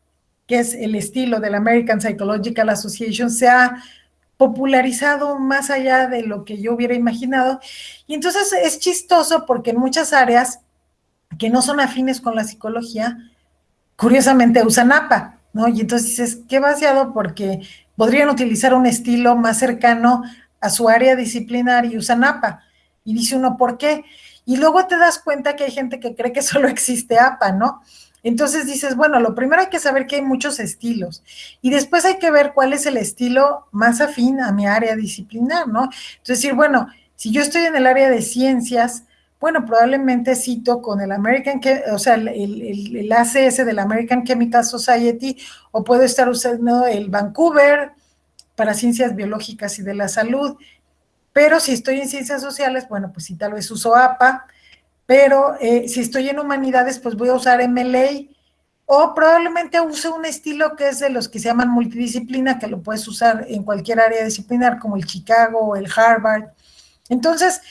que es el estilo del American Psychological Association, se ha popularizado más allá de lo que yo hubiera imaginado. Y entonces es chistoso porque en muchas áreas que no son afines con la psicología, curiosamente usan APA, ¿no? Y entonces dices, qué vaciado porque podrían utilizar un estilo más cercano a su área disciplinar y usan APA. Y dice uno, ¿por qué? Y luego te das cuenta que hay gente que cree que solo existe APA, ¿no? Entonces dices, bueno, lo primero hay que saber que hay muchos estilos y después hay que ver cuál es el estilo más afín a mi área disciplinar, ¿no? Entonces decir, bueno, si yo estoy en el área de ciencias, bueno, probablemente cito con el American, o sea, el, el, ACS del American Chemical Society, o puedo estar usando el Vancouver para ciencias biológicas y de la salud, pero si estoy en ciencias sociales, bueno, pues sí, tal vez uso APA, pero eh, si estoy en humanidades, pues voy a usar MLA, o probablemente use un estilo que es de los que se llaman multidisciplina, que lo puedes usar en cualquier área disciplinar, como el Chicago o el Harvard. Entonces,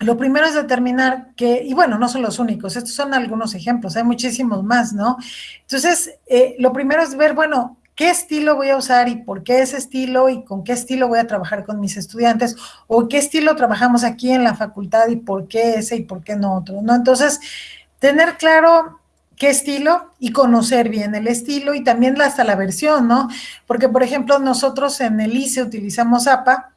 lo primero es determinar que, y bueno, no son los únicos, estos son algunos ejemplos, hay muchísimos más, ¿no? Entonces, eh, lo primero es ver, bueno, qué estilo voy a usar y por qué ese estilo y con qué estilo voy a trabajar con mis estudiantes o qué estilo trabajamos aquí en la facultad y por qué ese y por qué no otro, ¿no? Entonces, tener claro qué estilo y conocer bien el estilo y también hasta la versión, ¿no? Porque, por ejemplo, nosotros en el ICE utilizamos APA,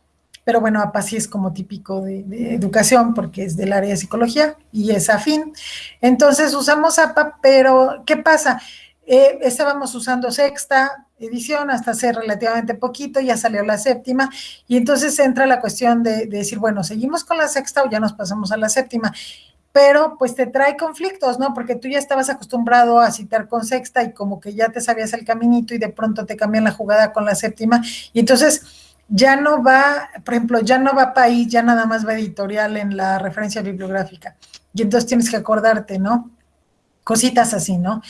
pero bueno, APA sí es como típico de, educación porque es del área de psicología y es afín. Entonces usamos APA, pero ¿qué pasa? Eh, estábamos usando sexta edición hasta hace relativamente poquito, ya salió la séptima, y entonces entra la cuestión de, decir, bueno, ¿seguimos con la sexta o ya nos pasamos a la séptima? Pero pues te trae conflictos, ¿no? Porque tú ya estabas acostumbrado a citar con sexta y como que ya te sabías el caminito y de pronto te cambian la jugada con la séptima, y entonces ya no va, por ejemplo, ya no va país, ya nada más va editorial en la referencia bibliográfica. Y entonces tienes que acordarte, ¿no? Cositas así, ¿no?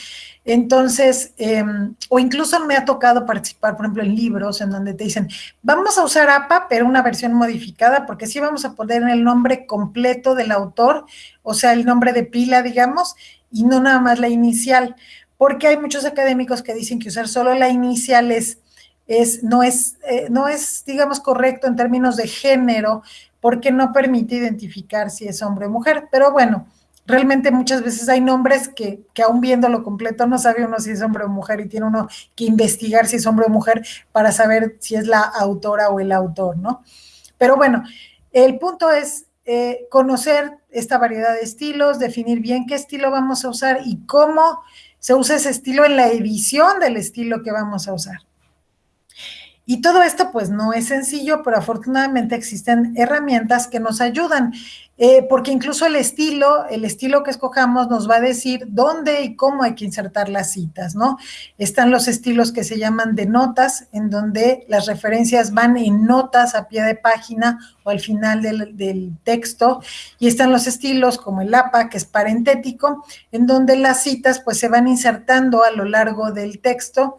Entonces, em, o incluso me ha tocado participar, por ejemplo, en libros en donde te dicen, vamos a usar APA, pero una versión modificada, porque sí vamos a poner el nombre completo del autor, o sea, el nombre de pila, digamos, y no nada más la inicial, porque hay muchos académicos que dicen que usar solo la inicial es, es, no, es, eh, no es, digamos, correcto en términos de género, porque no permite identificar si es hombre o mujer, pero bueno, realmente muchas veces hay nombres que, que aún viéndolo completo no sabe uno si es hombre o mujer y tiene uno que investigar si es hombre o mujer para saber si es la autora o el autor, ¿no? Pero bueno, el punto es eh, conocer esta variedad de estilos, definir bien qué estilo vamos a usar y cómo se usa ese estilo en la edición del estilo que vamos a usar. Y todo esto pues no es sencillo, pero afortunadamente existen herramientas que nos ayudan, eh, porque incluso el estilo, el estilo que escojamos nos va a decir dónde y cómo hay que insertar las citas, ¿no? Están los estilos que se llaman de notas, en donde las referencias van en notas a pie de página o al final del, del texto, y están los estilos como el APA, que es parentético, en donde las citas pues se van insertando a lo largo del texto,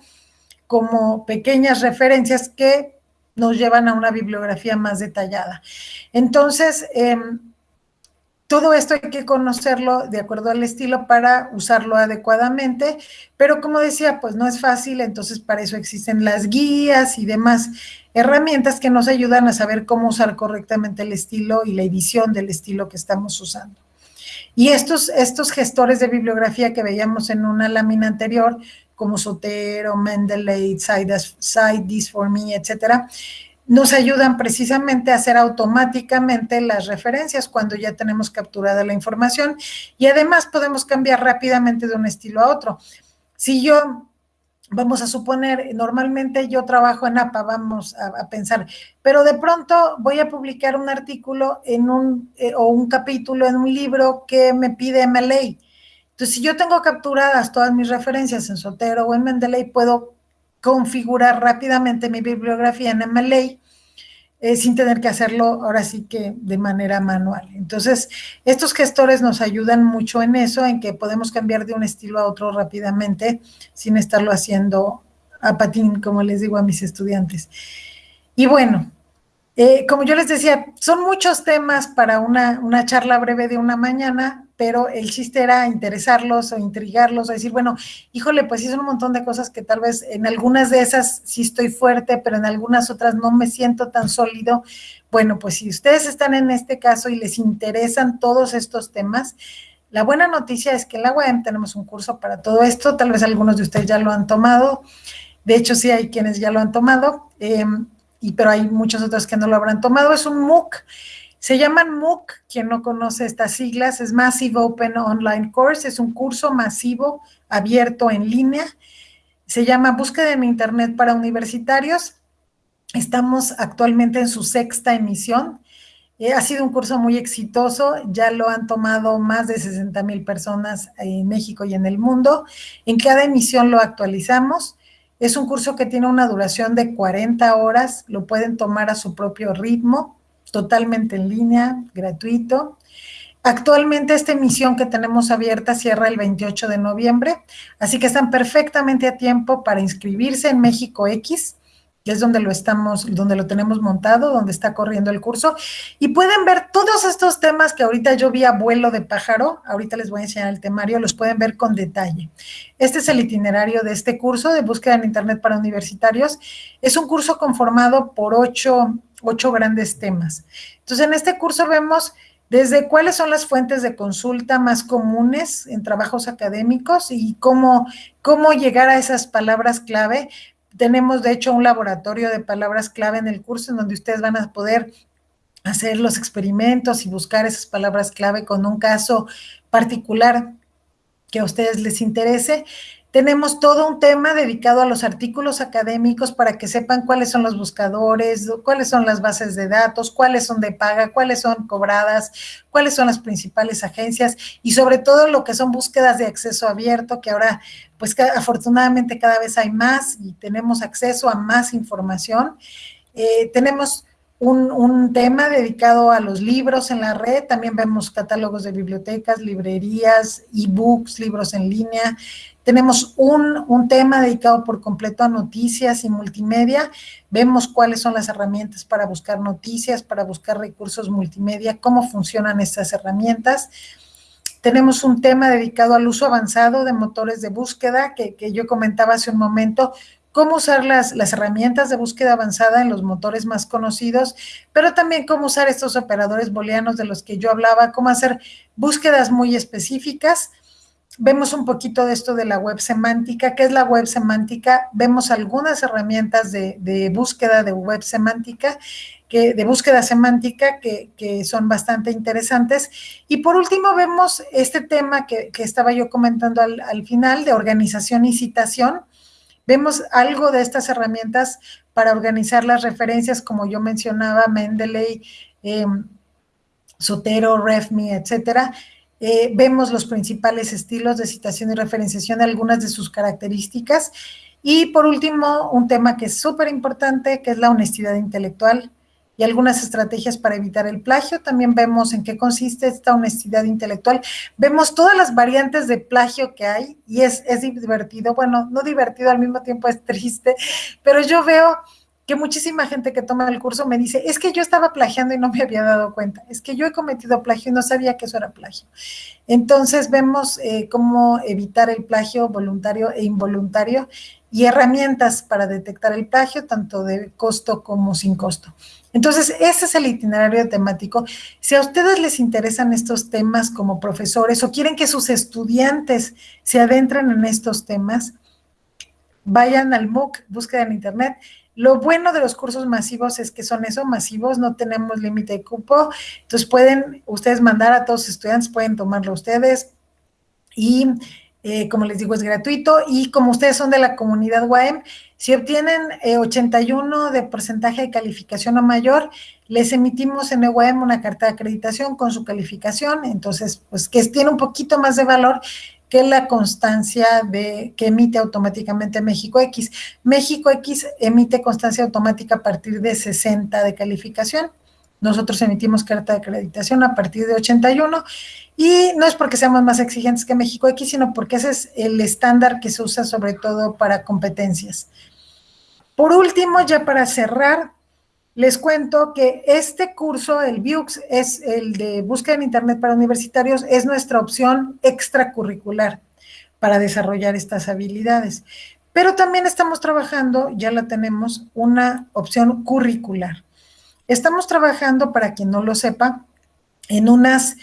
como pequeñas referencias que nos llevan a una bibliografía más detallada. Entonces, em, todo esto hay que conocerlo de acuerdo al estilo para usarlo adecuadamente, pero como decía, pues no es fácil, entonces para eso existen las guías y demás herramientas que nos ayudan a saber cómo usar correctamente el estilo y la edición del estilo que estamos usando. Y estos, estos gestores de bibliografía que veíamos en una lámina anterior, como Sotero, Mendeley, Cite This For Me, etcétera, nos ayudan precisamente a hacer automáticamente las referencias cuando ya tenemos capturada la información y además podemos cambiar rápidamente de un estilo a otro. Si yo vamos a suponer, normalmente yo trabajo en APA, vamos a, pensar, pero de pronto voy a publicar un artículo en un, eh, o un capítulo en un libro que me pide MLA. Entonces, si yo tengo capturadas todas mis referencias en Sotero o en Mendeley, puedo configurar rápidamente mi bibliografía en MLA eh, sin tener que hacerlo ahora sí que de manera manual. Entonces, estos gestores nos ayudan mucho en eso, en que podemos cambiar de un estilo a otro rápidamente sin estarlo haciendo a patín, como les digo a mis estudiantes. Y bueno, eh, como yo les decía, son muchos temas para una, una charla breve de una mañana, pero el chiste era interesarlos o intrigarlos, o decir, bueno, híjole, pues sí son un montón de cosas que tal vez en algunas de esas sí estoy fuerte, pero en algunas otras no me siento tan sólido. Bueno, pues si ustedes están en este caso y les interesan todos estos temas, la buena noticia es que en la UAM tenemos un curso para todo esto, tal vez algunos de ustedes ya lo han tomado, de hecho sí hay quienes ya lo han tomado, em, y, pero hay muchos otros que no lo habrán tomado, es un MOOC se llaman MOOC, quien no conoce estas siglas, es Massive Open Online Course, es un curso masivo abierto en línea. Se llama Búsqueda en Internet para Universitarios. Estamos actualmente en su sexta emisión. Eh, ha sido un curso muy exitoso, ya lo han tomado más de 60 mil personas en México y en el mundo. En cada emisión lo actualizamos. Es un curso que tiene una duración de 40 horas, lo pueden tomar a su propio ritmo totalmente en línea, gratuito. Actualmente esta emisión que tenemos abierta cierra el 28 de noviembre, así que están perfectamente a tiempo para inscribirse en México X, que es donde lo estamos, donde lo tenemos montado, donde está corriendo el curso, y pueden ver todos estos temas que ahorita yo vi a vuelo de pájaro, ahorita les voy a enseñar el temario, los pueden ver con detalle. Este es el itinerario de este curso de búsqueda en Internet para universitarios. Es un curso conformado por ocho ocho grandes temas. Entonces, en este curso vemos desde cuáles son las fuentes de consulta más comunes en trabajos académicos y cómo, cómo llegar a esas palabras clave. Tenemos, de hecho, un laboratorio de palabras clave en el curso en donde ustedes van a poder hacer los experimentos y buscar esas palabras clave con un caso particular que a ustedes les interese. Tenemos todo un tema dedicado a los artículos académicos para que sepan cuáles son los buscadores, cuáles son las bases de datos, cuáles son de paga, cuáles son cobradas, cuáles son las principales agencias y sobre todo lo que son búsquedas de acceso abierto, que ahora pues afortunadamente cada vez hay más y tenemos acceso a más información. Eh, tenemos un, tema dedicado a los libros en la red, también vemos catálogos de bibliotecas, librerías, e-books, libros en línea. Tenemos un, un, tema dedicado por completo a noticias y multimedia. Vemos cuáles son las herramientas para buscar noticias, para buscar recursos multimedia, cómo funcionan estas herramientas. Tenemos un tema dedicado al uso avanzado de motores de búsqueda que, que yo comentaba hace un momento, cómo usar las, las, herramientas de búsqueda avanzada en los motores más conocidos, pero también cómo usar estos operadores booleanos de los que yo hablaba, cómo hacer búsquedas muy específicas. Vemos un poquito de esto de la web semántica. ¿Qué es la web semántica? Vemos algunas herramientas de, de búsqueda de web semántica, que, de búsqueda semántica que, que, son bastante interesantes. Y por último vemos este tema que, que estaba yo comentando al, al final de organización y citación Vemos algo de estas herramientas para organizar las referencias, como yo mencionaba, Mendeley, em, Sotero, RefMe, etcétera. Eh, vemos los principales estilos de citación y referenciación, algunas de sus características. Y por último, un tema que es súper importante, que es la honestidad intelectual. Y algunas estrategias para evitar el plagio. También vemos en qué consiste esta honestidad intelectual. Vemos todas las variantes de plagio que hay y es, es divertido. Bueno, no divertido, al mismo tiempo es triste, pero yo veo que muchísima gente que toma el curso me dice, es que yo estaba plagiando y no me había dado cuenta, es que yo he cometido plagio y no sabía que eso era plagio. Entonces vemos eh, cómo evitar el plagio voluntario e involuntario y herramientas para detectar el plagio, tanto de costo como sin costo. Entonces, ese es el itinerario temático. Si a ustedes les interesan estos temas como profesores o quieren que sus estudiantes se adentren en estos temas, vayan al MOOC, búsqueda en internet. Lo bueno de los cursos masivos es que son eso, masivos, no tenemos límite de cupo, entonces pueden ustedes mandar a todos los estudiantes, pueden tomarlo ustedes y eh, como les digo es gratuito y como ustedes son de la comunidad WAEM, si obtienen 81 eh, de porcentaje de calificación o mayor, les emitimos en EUAM una carta de acreditación con su calificación, entonces pues que tiene un poquito más de valor que la constancia de que emite automáticamente México X. México X emite constancia automática a partir de 60 de calificación. Nosotros emitimos carta de acreditación a partir de 81 y no es porque seamos más exigentes que México X, sino porque ese es el estándar que se usa sobre todo para competencias. Por último, ya para cerrar, les cuento que este curso, el BIUX, es el de búsqueda en Internet para universitarios, es nuestra opción extracurricular para desarrollar estas habilidades. Pero también estamos trabajando, ya la tenemos, una opción curricular. Estamos trabajando, para quien no lo sepa, en unas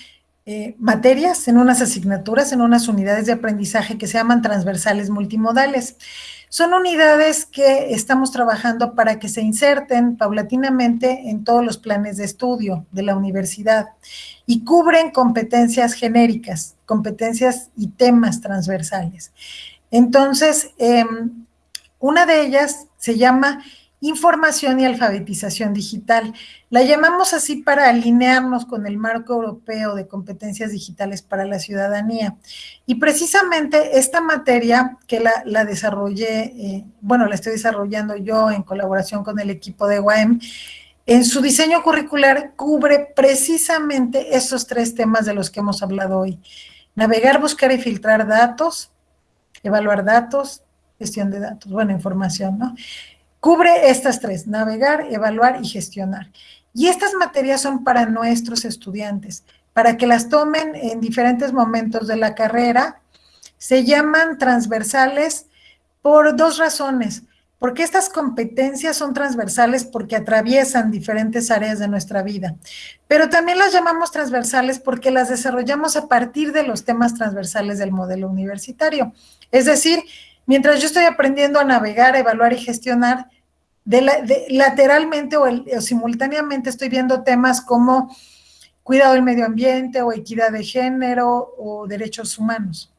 eh, materias, en unas asignaturas, en unas unidades de aprendizaje que se llaman transversales multimodales. Son unidades que estamos trabajando para que se inserten paulatinamente en todos los planes de estudio de la universidad y cubren competencias genéricas, competencias y temas transversales. Entonces, em, una de ellas se llama información y alfabetización digital. La llamamos así para alinearnos con el marco europeo de competencias digitales para la ciudadanía. Y precisamente esta materia que la, desarrollé, eh, bueno, la estoy desarrollando yo en colaboración con el equipo de UAM, en su diseño curricular cubre precisamente esos tres temas de los que hemos hablado hoy. Navegar, buscar y filtrar datos, evaluar datos, gestión de datos, buena información, ¿no? Cubre estas tres, navegar, evaluar y gestionar. Y estas materias son para nuestros estudiantes, para que las tomen en diferentes momentos de la carrera. Se llaman transversales por dos razones. Porque estas competencias son transversales porque atraviesan diferentes áreas de nuestra vida. Pero también las llamamos transversales porque las desarrollamos a partir de los temas transversales del modelo universitario. Es decir, Mientras yo estoy aprendiendo a navegar, evaluar y gestionar, lateralmente o, simultáneamente estoy viendo temas como cuidado del medio ambiente o equidad de género o derechos humanos.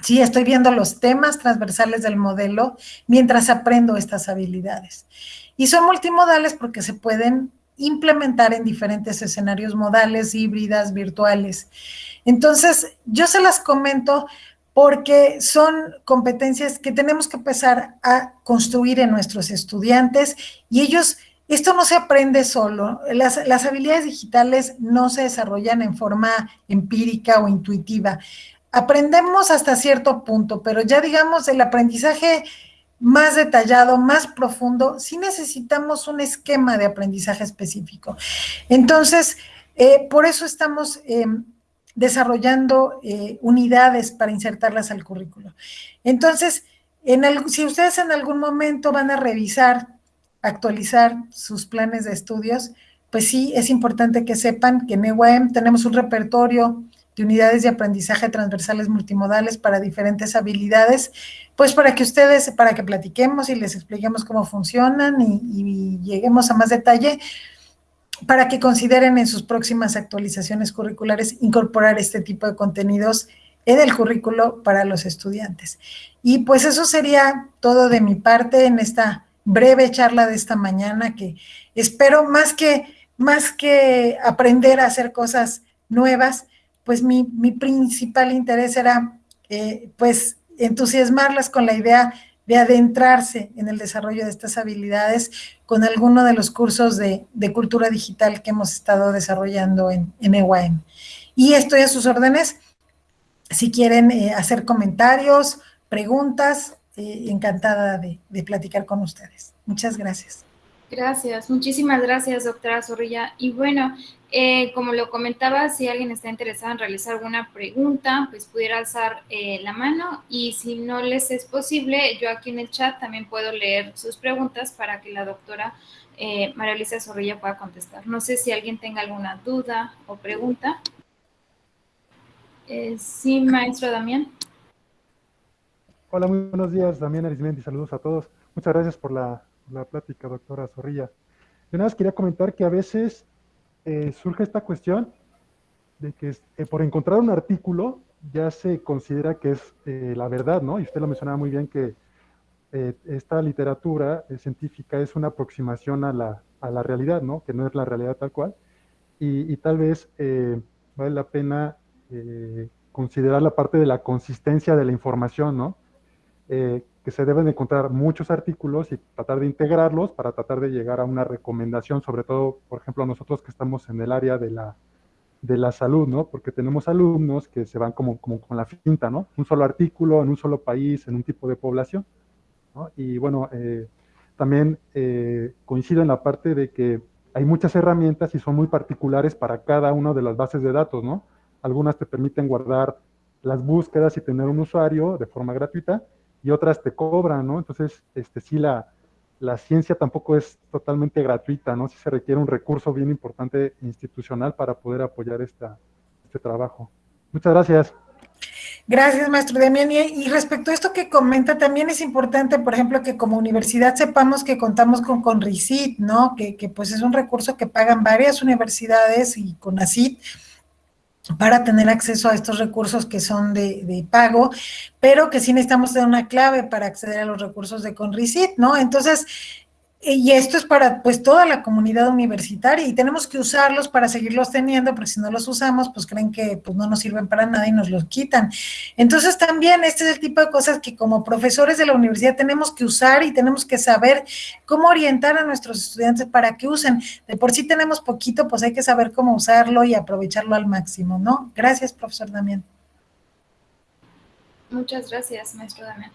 Sí, estoy viendo los temas transversales del modelo mientras aprendo estas habilidades. Y son multimodales porque se pueden implementar en diferentes escenarios modales, híbridas, virtuales. Entonces, yo se las comento porque son competencias que tenemos que empezar a construir en nuestros estudiantes y ellos, esto no se aprende solo, las, habilidades digitales no se desarrollan en forma empírica o intuitiva. Aprendemos hasta cierto punto, pero ya digamos el aprendizaje más detallado, más profundo, sí necesitamos un esquema de aprendizaje específico. Entonces, eh, por eso estamos em, desarrollando eh, unidades para insertarlas al currículo. Entonces, en si ustedes en algún momento van a revisar, actualizar sus planes de estudios, pues sí, es importante que sepan que en EUAM tenemos un repertorio de unidades de aprendizaje transversales multimodales para diferentes habilidades, pues para que ustedes, para que platiquemos y les expliquemos cómo funcionan y lleguemos a más detalle, para que consideren en sus próximas actualizaciones curriculares incorporar este tipo de contenidos en el currículo para los estudiantes. Y pues eso sería todo de mi parte en esta breve charla de esta mañana que espero más que, más que aprender a hacer cosas nuevas, pues mi, mi principal interés era eh, pues entusiasmarlas con la idea de adentrarse en el desarrollo de estas habilidades con alguno de los cursos de, cultura digital que hemos estado desarrollando en, en EYM. Y estoy a sus órdenes si quieren eh, hacer comentarios, preguntas, eh, encantada de, platicar con ustedes. Muchas gracias. Gracias, muchísimas gracias, doctora Zorrilla. Y bueno, eh, como lo comentaba, si alguien está interesado en realizar alguna pregunta, pues pudiera alzar la mano y si no les es posible, yo aquí en el chat también puedo leer sus preguntas para que la doctora María Luisa Zorrilla pueda contestar. No sé si alguien tenga alguna duda o pregunta. Eh, sí, maestro Damián. Hola, muy buenos días, Damián Arismendi, saludos a todos. Muchas gracias por la, plática, doctora Zorrilla. Yo nada más quería comentar que a veces eh, surge esta cuestión de que eh, por encontrar un artículo ya se considera que es la verdad, ¿no? Y usted lo mencionaba muy bien que esta literatura científica es una aproximación a la, a la, realidad, ¿no? Que no es la realidad tal cual. Y, y tal vez vale la pena eh, considerar la parte de la consistencia de la información, ¿no? Eh, que se deben encontrar muchos artículos y tratar de integrarlos para tratar de llegar a una recomendación, sobre todo, por ejemplo, nosotros que estamos en el área de la, de la salud, ¿no? Porque tenemos alumnos que se van como, como con la finta, ¿no? Un solo artículo en un solo país, en un tipo de población, ¿no? Y bueno, eh, también coincido en la parte de que hay muchas herramientas y son muy particulares para cada una de las bases de datos, ¿no? algunas te permiten guardar las búsquedas y tener un usuario de forma gratuita, y otras te cobran, ¿no? Entonces, este, sí, la, la ciencia tampoco es totalmente gratuita, ¿no? Sí se requiere un recurso bien importante institucional para poder apoyar esta, este trabajo. Muchas gracias. Gracias, maestro Demian. Y, respecto a esto que comenta, también es importante, por ejemplo, que como universidad sepamos que contamos con CONRICIT, ¿no? Que, que pues es un recurso que pagan varias universidades y con CONACIT, para tener acceso a estos recursos que son de, pago, pero que sí necesitamos tener una clave para acceder a los recursos de Conricit, ¿no? Entonces, y esto es para pues toda la comunidad universitaria y tenemos que usarlos para seguirlos teniendo, porque si no los usamos, pues creen que pues no nos sirven para nada y nos los quitan. Entonces también este es el tipo de cosas que como profesores de la universidad tenemos que usar y tenemos que saber cómo orientar a nuestros estudiantes para que usen. De por sí tenemos poquito, pues hay que saber cómo usarlo y aprovecharlo al máximo, ¿no? Gracias, profesor Damián. Muchas gracias, maestro Damián.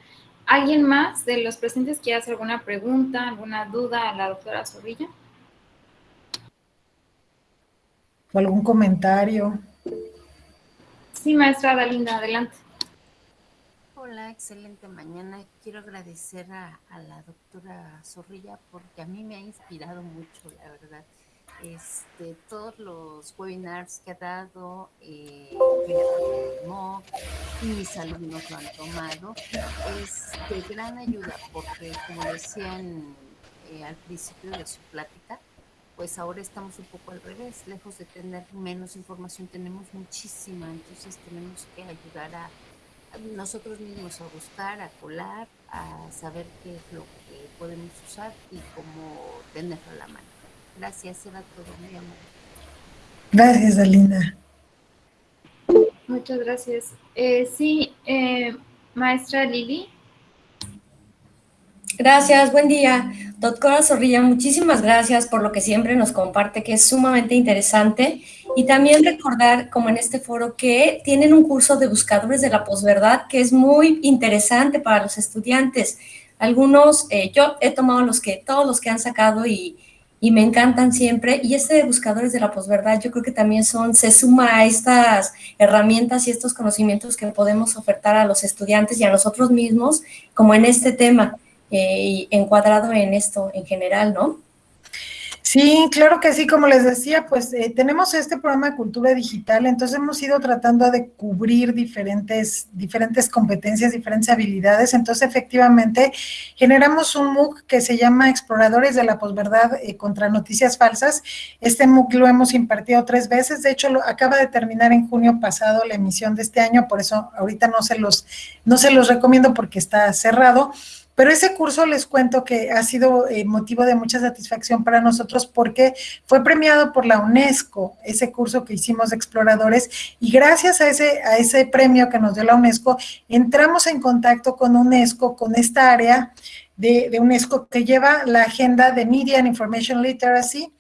¿Alguien más de los presentes quiere hacer alguna pregunta, alguna duda a la doctora Zorrilla? ¿O algún comentario? Sí, maestra Dalinda, adelante. Hola, excelente mañana. Quiero agradecer a, a, la doctora Zorrilla porque a mí me ha inspirado mucho, la verdad este, todos los webinars que ha dado, eh, y mis alumnos lo han tomado, es de gran ayuda porque, como decían eh, al principio de su plática, pues ahora estamos un poco al revés, lejos de tener menos información, tenemos muchísima, entonces tenemos que ayudar a, a nosotros mismos a buscar, a colar, a saber qué es lo que podemos usar y cómo tenerlo a la mano. Gracias, era todo, muy amable. Gracias, Alina. Muchas gracias. Eh, sí, eh, maestra Lili. Gracias, buen día. Doctora Zorrilla, muchísimas gracias por lo que siempre nos comparte, que es sumamente interesante. Y también recordar, como en este foro, que tienen un curso de buscadores de la posverdad que es muy interesante para los estudiantes. Algunos, eh, yo he tomado los que, todos los que han sacado y, y me encantan siempre. Y este de Buscadores de la Posverdad yo creo que también son, se suma a estas herramientas y estos conocimientos que podemos ofertar a los estudiantes y a nosotros mismos, como en este tema, eh, encuadrado en esto en general, ¿no? Sí, claro que sí, como les decía, pues eh, tenemos este programa de cultura digital, entonces hemos ido tratando de cubrir diferentes, diferentes competencias, diferentes habilidades, entonces efectivamente generamos un MOOC que se llama Exploradores de la Posverdad eh, contra Noticias Falsas, este MOOC lo hemos impartido tres veces, de hecho lo, acaba de terminar en junio pasado la emisión de este año, por eso ahorita no se los, no se los recomiendo porque está cerrado, Pero ese curso les cuento que ha sido eh, motivo de mucha satisfacción para nosotros porque fue premiado por la UNESCO, ese curso que hicimos de exploradores, y gracias a ese, a ese premio que nos dio la UNESCO, entramos en contacto con UNESCO, con esta área de, de UNESCO que lleva la agenda de Media and Information Literacy,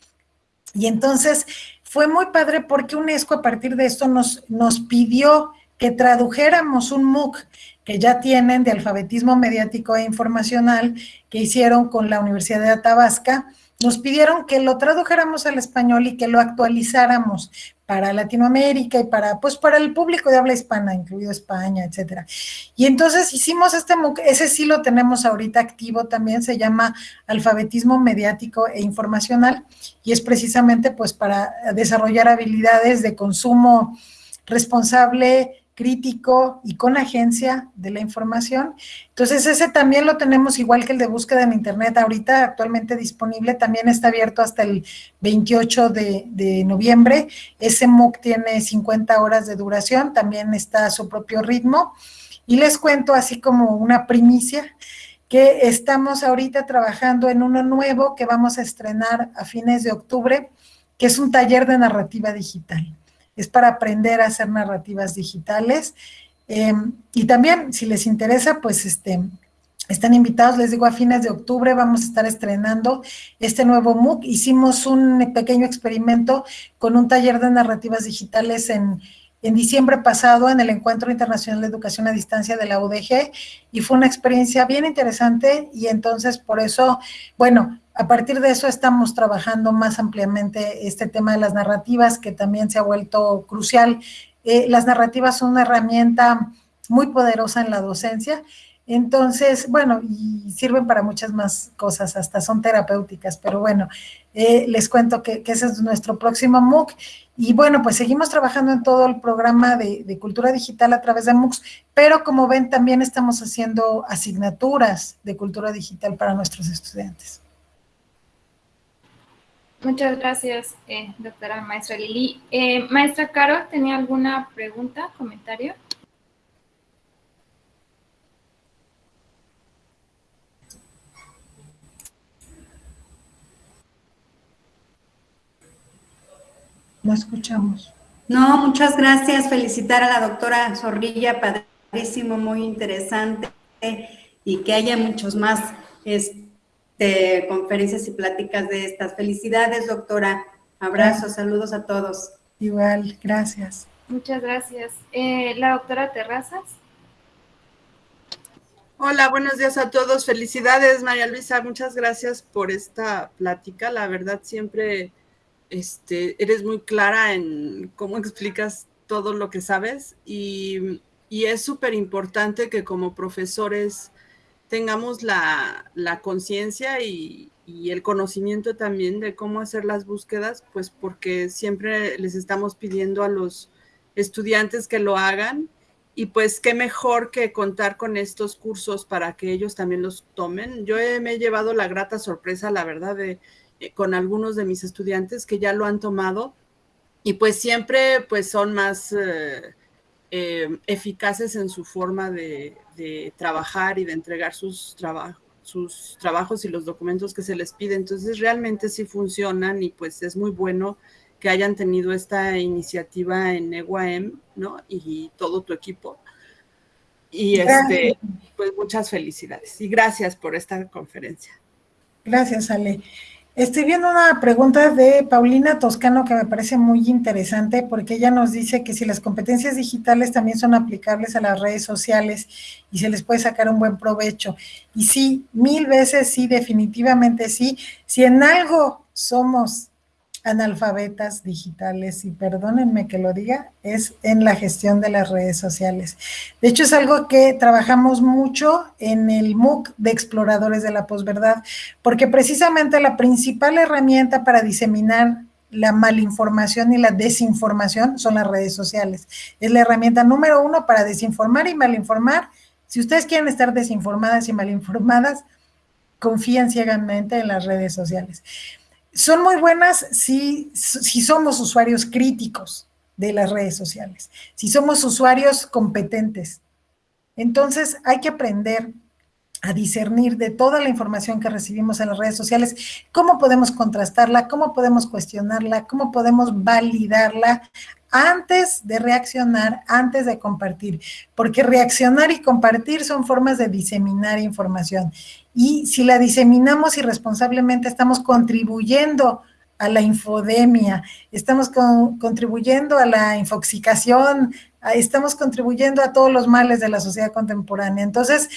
y entonces fue muy padre porque UNESCO a partir de esto nos, nos pidió que tradujéramos un MOOC que ya tienen de alfabetismo mediático e informacional que hicieron con la Universidad de Atabasca, nos pidieron que lo tradujéramos al español y que lo actualizáramos para Latinoamérica y para, pues, para el público de habla hispana, incluido España, etcétera. Y entonces hicimos este MOOC, ese sí lo tenemos ahorita activo también, se llama Alfabetismo Mediático e Informacional, y es precisamente, pues, para desarrollar habilidades de consumo responsable, crítico y con agencia de la información. Entonces, ese también lo tenemos igual que el de búsqueda en Internet, ahorita actualmente disponible, también está abierto hasta el 28 de, noviembre. Ese MOOC tiene 50 horas de duración, también está a su propio ritmo. Y les cuento así como una primicia, que estamos ahorita trabajando en uno nuevo que vamos a estrenar a fines de octubre, que es un taller de narrativa digital es para aprender a hacer narrativas digitales. Em, y también, si les interesa, pues este, están invitados, les digo, a fines de octubre vamos a estar estrenando este nuevo MOOC. Hicimos un pequeño experimento con un taller de narrativas digitales en, en diciembre pasado en el Encuentro Internacional de Educación a Distancia de la UDG y fue una experiencia bien interesante y entonces por eso, bueno, a partir de eso estamos trabajando más ampliamente este tema de las narrativas, que también se ha vuelto crucial. Eh, las narrativas son una herramienta muy poderosa en la docencia. Entonces, bueno, y sirven para muchas más cosas, hasta son terapéuticas, pero bueno, eh, les cuento que, ese es nuestro próximo MOOC. Y bueno, pues seguimos trabajando en todo el programa de, de, cultura digital a través de MOOCs, pero como ven, también estamos haciendo asignaturas de cultura digital para nuestros estudiantes. Muchas gracias, eh, doctora maestra Lili. Eh, maestra Caro, ¿tenía alguna pregunta, comentario? No escuchamos. No, muchas gracias. Felicitar a la doctora Zorrilla, padrísimo, muy interesante, y que haya muchos más. Este, de conferencias y pláticas de estas. Felicidades, doctora. Abrazos, saludos a todos. Igual, gracias. Muchas gracias. Eh, la doctora Terrazas. Hola, buenos días a todos. Felicidades, María Luisa. Muchas gracias por esta plática. La verdad, siempre este, eres muy clara en cómo explicas todo lo que sabes y, y es súper importante que como profesores tengamos la, conciencia y, el conocimiento también de cómo hacer las búsquedas, pues porque siempre les estamos pidiendo a los estudiantes que lo hagan y pues qué mejor que contar con estos cursos para que ellos también los tomen. Yo me he llevado la grata sorpresa, la verdad, de, eh, con algunos de mis estudiantes que ya lo han tomado y pues siempre pues son más... Eh, eh, eficaces en su forma de, trabajar y de entregar sus, sus trabajos y los documentos que se les pide. Entonces, realmente sí funcionan y pues es muy bueno que hayan tenido esta iniciativa en EGUAM, ¿no? Y todo tu equipo. Y este, pues muchas felicidades y gracias por esta conferencia. Gracias, Ale. Estoy viendo una pregunta de Paulina Toscano que me parece muy interesante porque ella nos dice que si las competencias digitales también son aplicables a las redes sociales y se les puede sacar un buen provecho. Y sí, mil veces sí, definitivamente sí. Si en algo somos analfabetas digitales, y perdónenme que lo diga, es en la gestión de las redes sociales. De hecho, es algo que trabajamos mucho en el MOOC de Exploradores de la Posverdad, porque precisamente la principal herramienta para diseminar la malinformación y la desinformación son las redes sociales. Es la herramienta número uno para desinformar y malinformar. Si ustedes quieren estar desinformadas y malinformadas, confíen ciegamente en las redes sociales son muy buenas si, si somos usuarios críticos de las redes sociales, si somos usuarios competentes. Entonces hay que aprender a discernir de toda la información que recibimos en las redes sociales, cómo podemos contrastarla, cómo podemos cuestionarla, cómo podemos validarla antes de reaccionar, antes de compartir, porque reaccionar y compartir son formas de diseminar información. Y si la diseminamos irresponsablemente, estamos contribuyendo a la infodemia, estamos contribuyendo a la infoxicación, estamos contribuyendo a todos los males de la sociedad contemporánea. Entonces,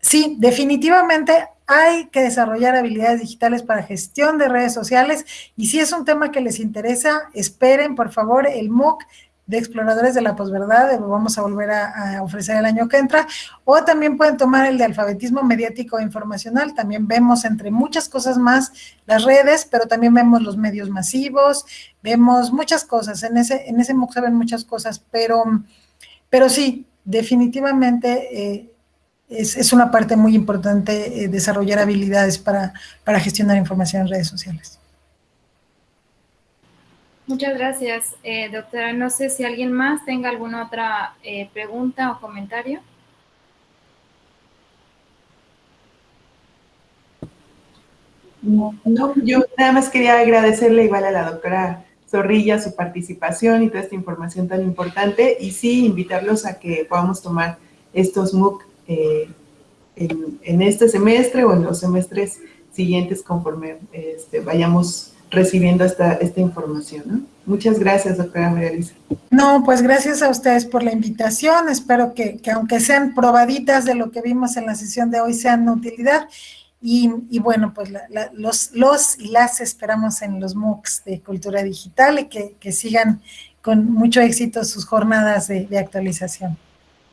sí, definitivamente hay que desarrollar habilidades digitales para gestión de redes sociales y si es un tema que les interesa, esperen por favor el MOOC de exploradores de la posverdad, lo vamos a volver a, ofrecer el año que entra, o también pueden tomar el de alfabetismo mediático e informacional, también vemos entre muchas cosas más las redes, pero también vemos los medios masivos, vemos muchas cosas, en ese, en ese MOOC se ven muchas cosas, pero, pero sí, definitivamente eh, es, una parte muy importante eh, desarrollar habilidades para, para gestionar información en redes sociales. Muchas gracias, eh, doctora. No sé si alguien más tenga alguna otra eh, pregunta o comentario. No, yo nada más quería agradecerle igual a la doctora Zorrilla su participación y toda esta información tan importante y sí invitarlos a que podamos tomar estos MOOC eh, en, este semestre o en los semestres siguientes conforme este, vayamos recibiendo esta, esta información. Muchas gracias, doctora María Luisa. No, pues gracias a ustedes por la invitación. Espero que, aunque sean probaditas de lo que vimos en la sesión de hoy, sean de utilidad. Y, bueno, pues los, los y las esperamos en los MOOCs de Cultura Digital y que, sigan con mucho éxito sus jornadas de, actualización.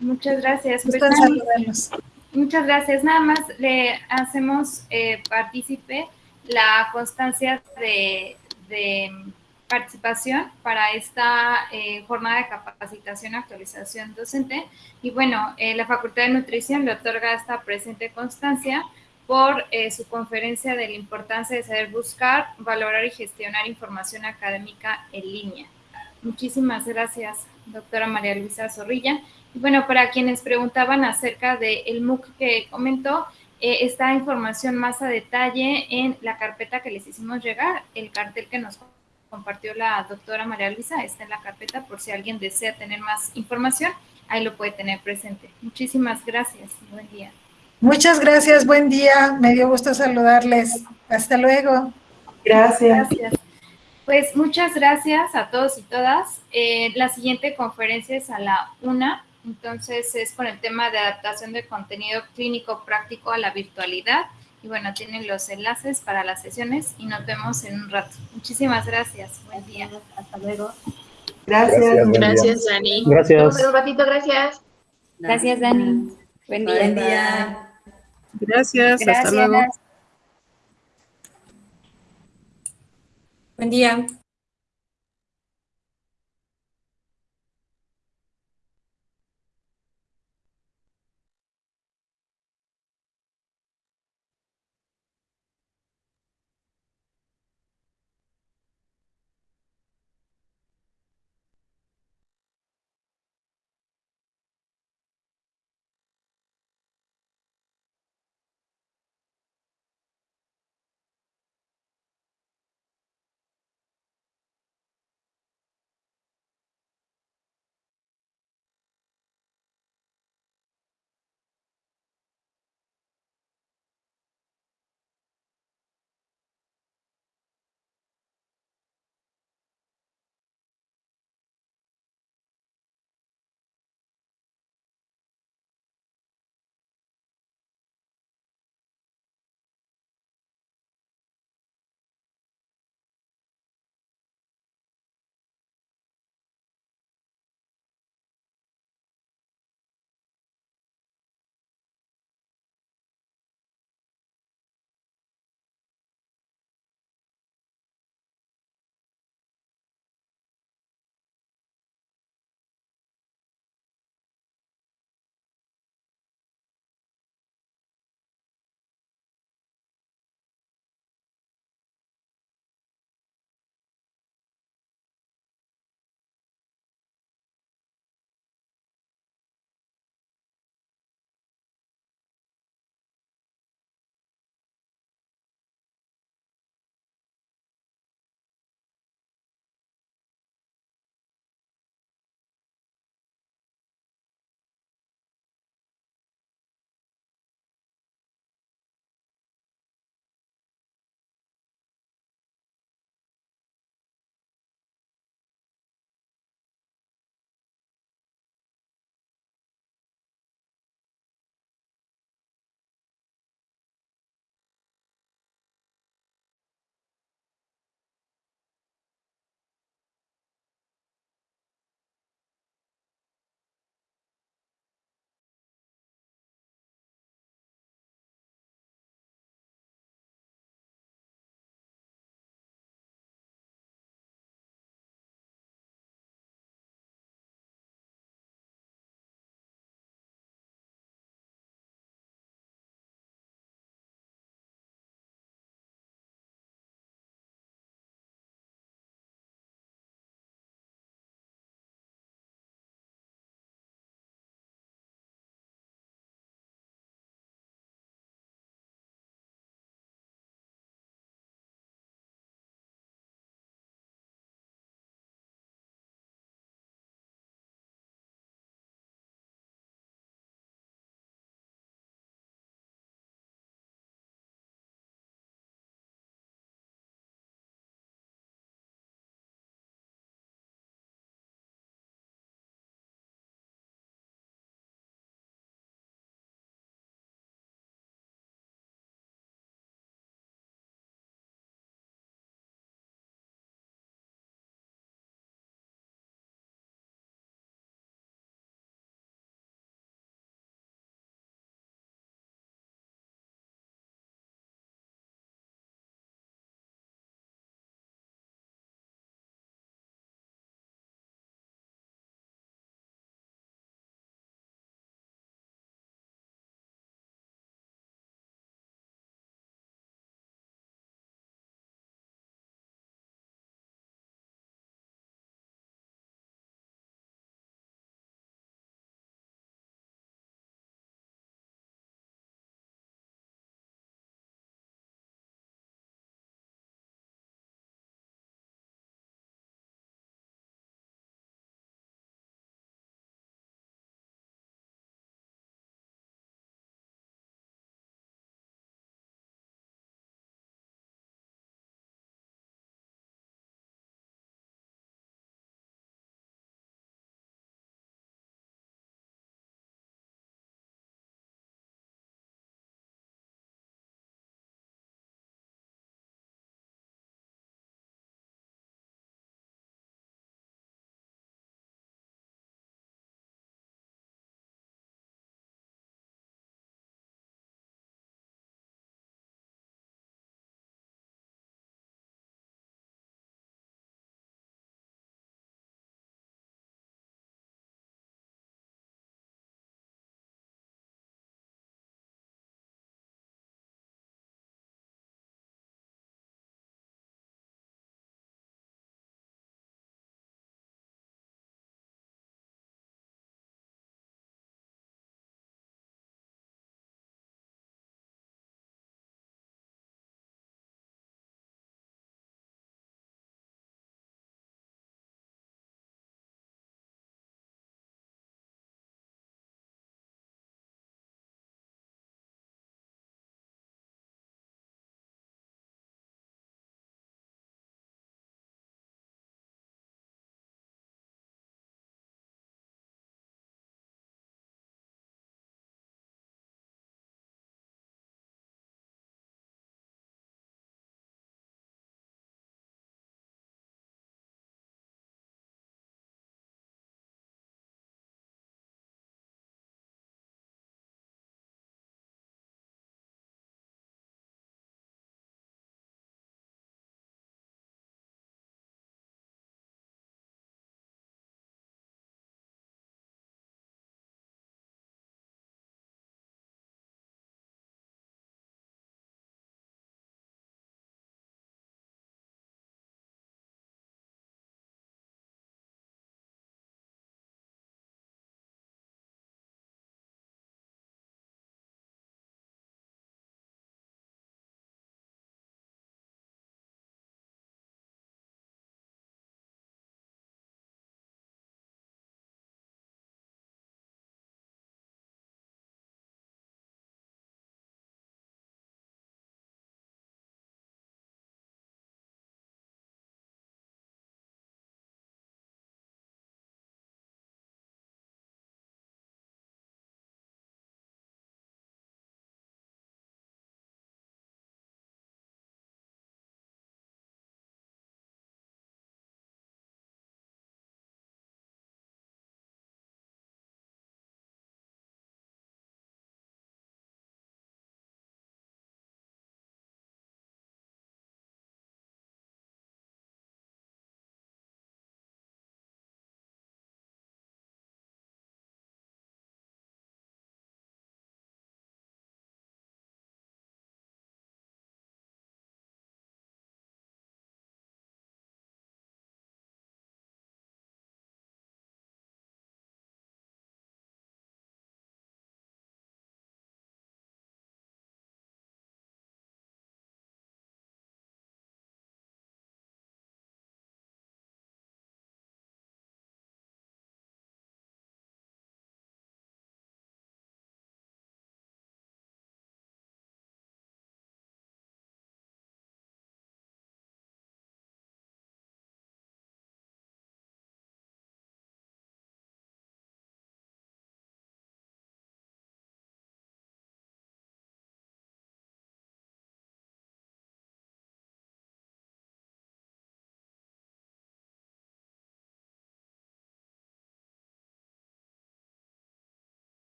Muchas gracias. Pues, muchas gracias. Nada más le hacemos eh, partícipe la constancia de, participación para esta eh, jornada de capacitación actualización docente. Y bueno, eh, la Facultad de Nutrición le otorga esta presente constancia por eh, su conferencia de la importancia de saber buscar, valorar y gestionar información académica en línea. Muchísimas gracias, doctora María Luisa Zorrilla. Y bueno, para quienes preguntaban acerca del MOOC que comentó, eh, esta información más a detalle en la carpeta que les hicimos llegar. El cartel que nos compartió la doctora María Luisa está en la carpeta por si alguien desea tener más información, ahí lo puede tener presente. Muchísimas gracias. Buen día. Muchas gracias. Buen día. Me dio gusto saludarles. Hasta luego. Gracias. Pues muchas gracias a todos y todas. Eh, la siguiente conferencia es a la una entonces es con el tema de adaptación de contenido clínico práctico a la virtualidad. Y bueno, tienen los enlaces para las sesiones y nos vemos en un rato. Muchísimas gracias. Buen día. Hasta luego. Gracias. Gracias, Dani. Gracias. un ratito, gracias. Gracias, Dani. Buen día. Buen día. Gracias. Hasta luego. Buen día.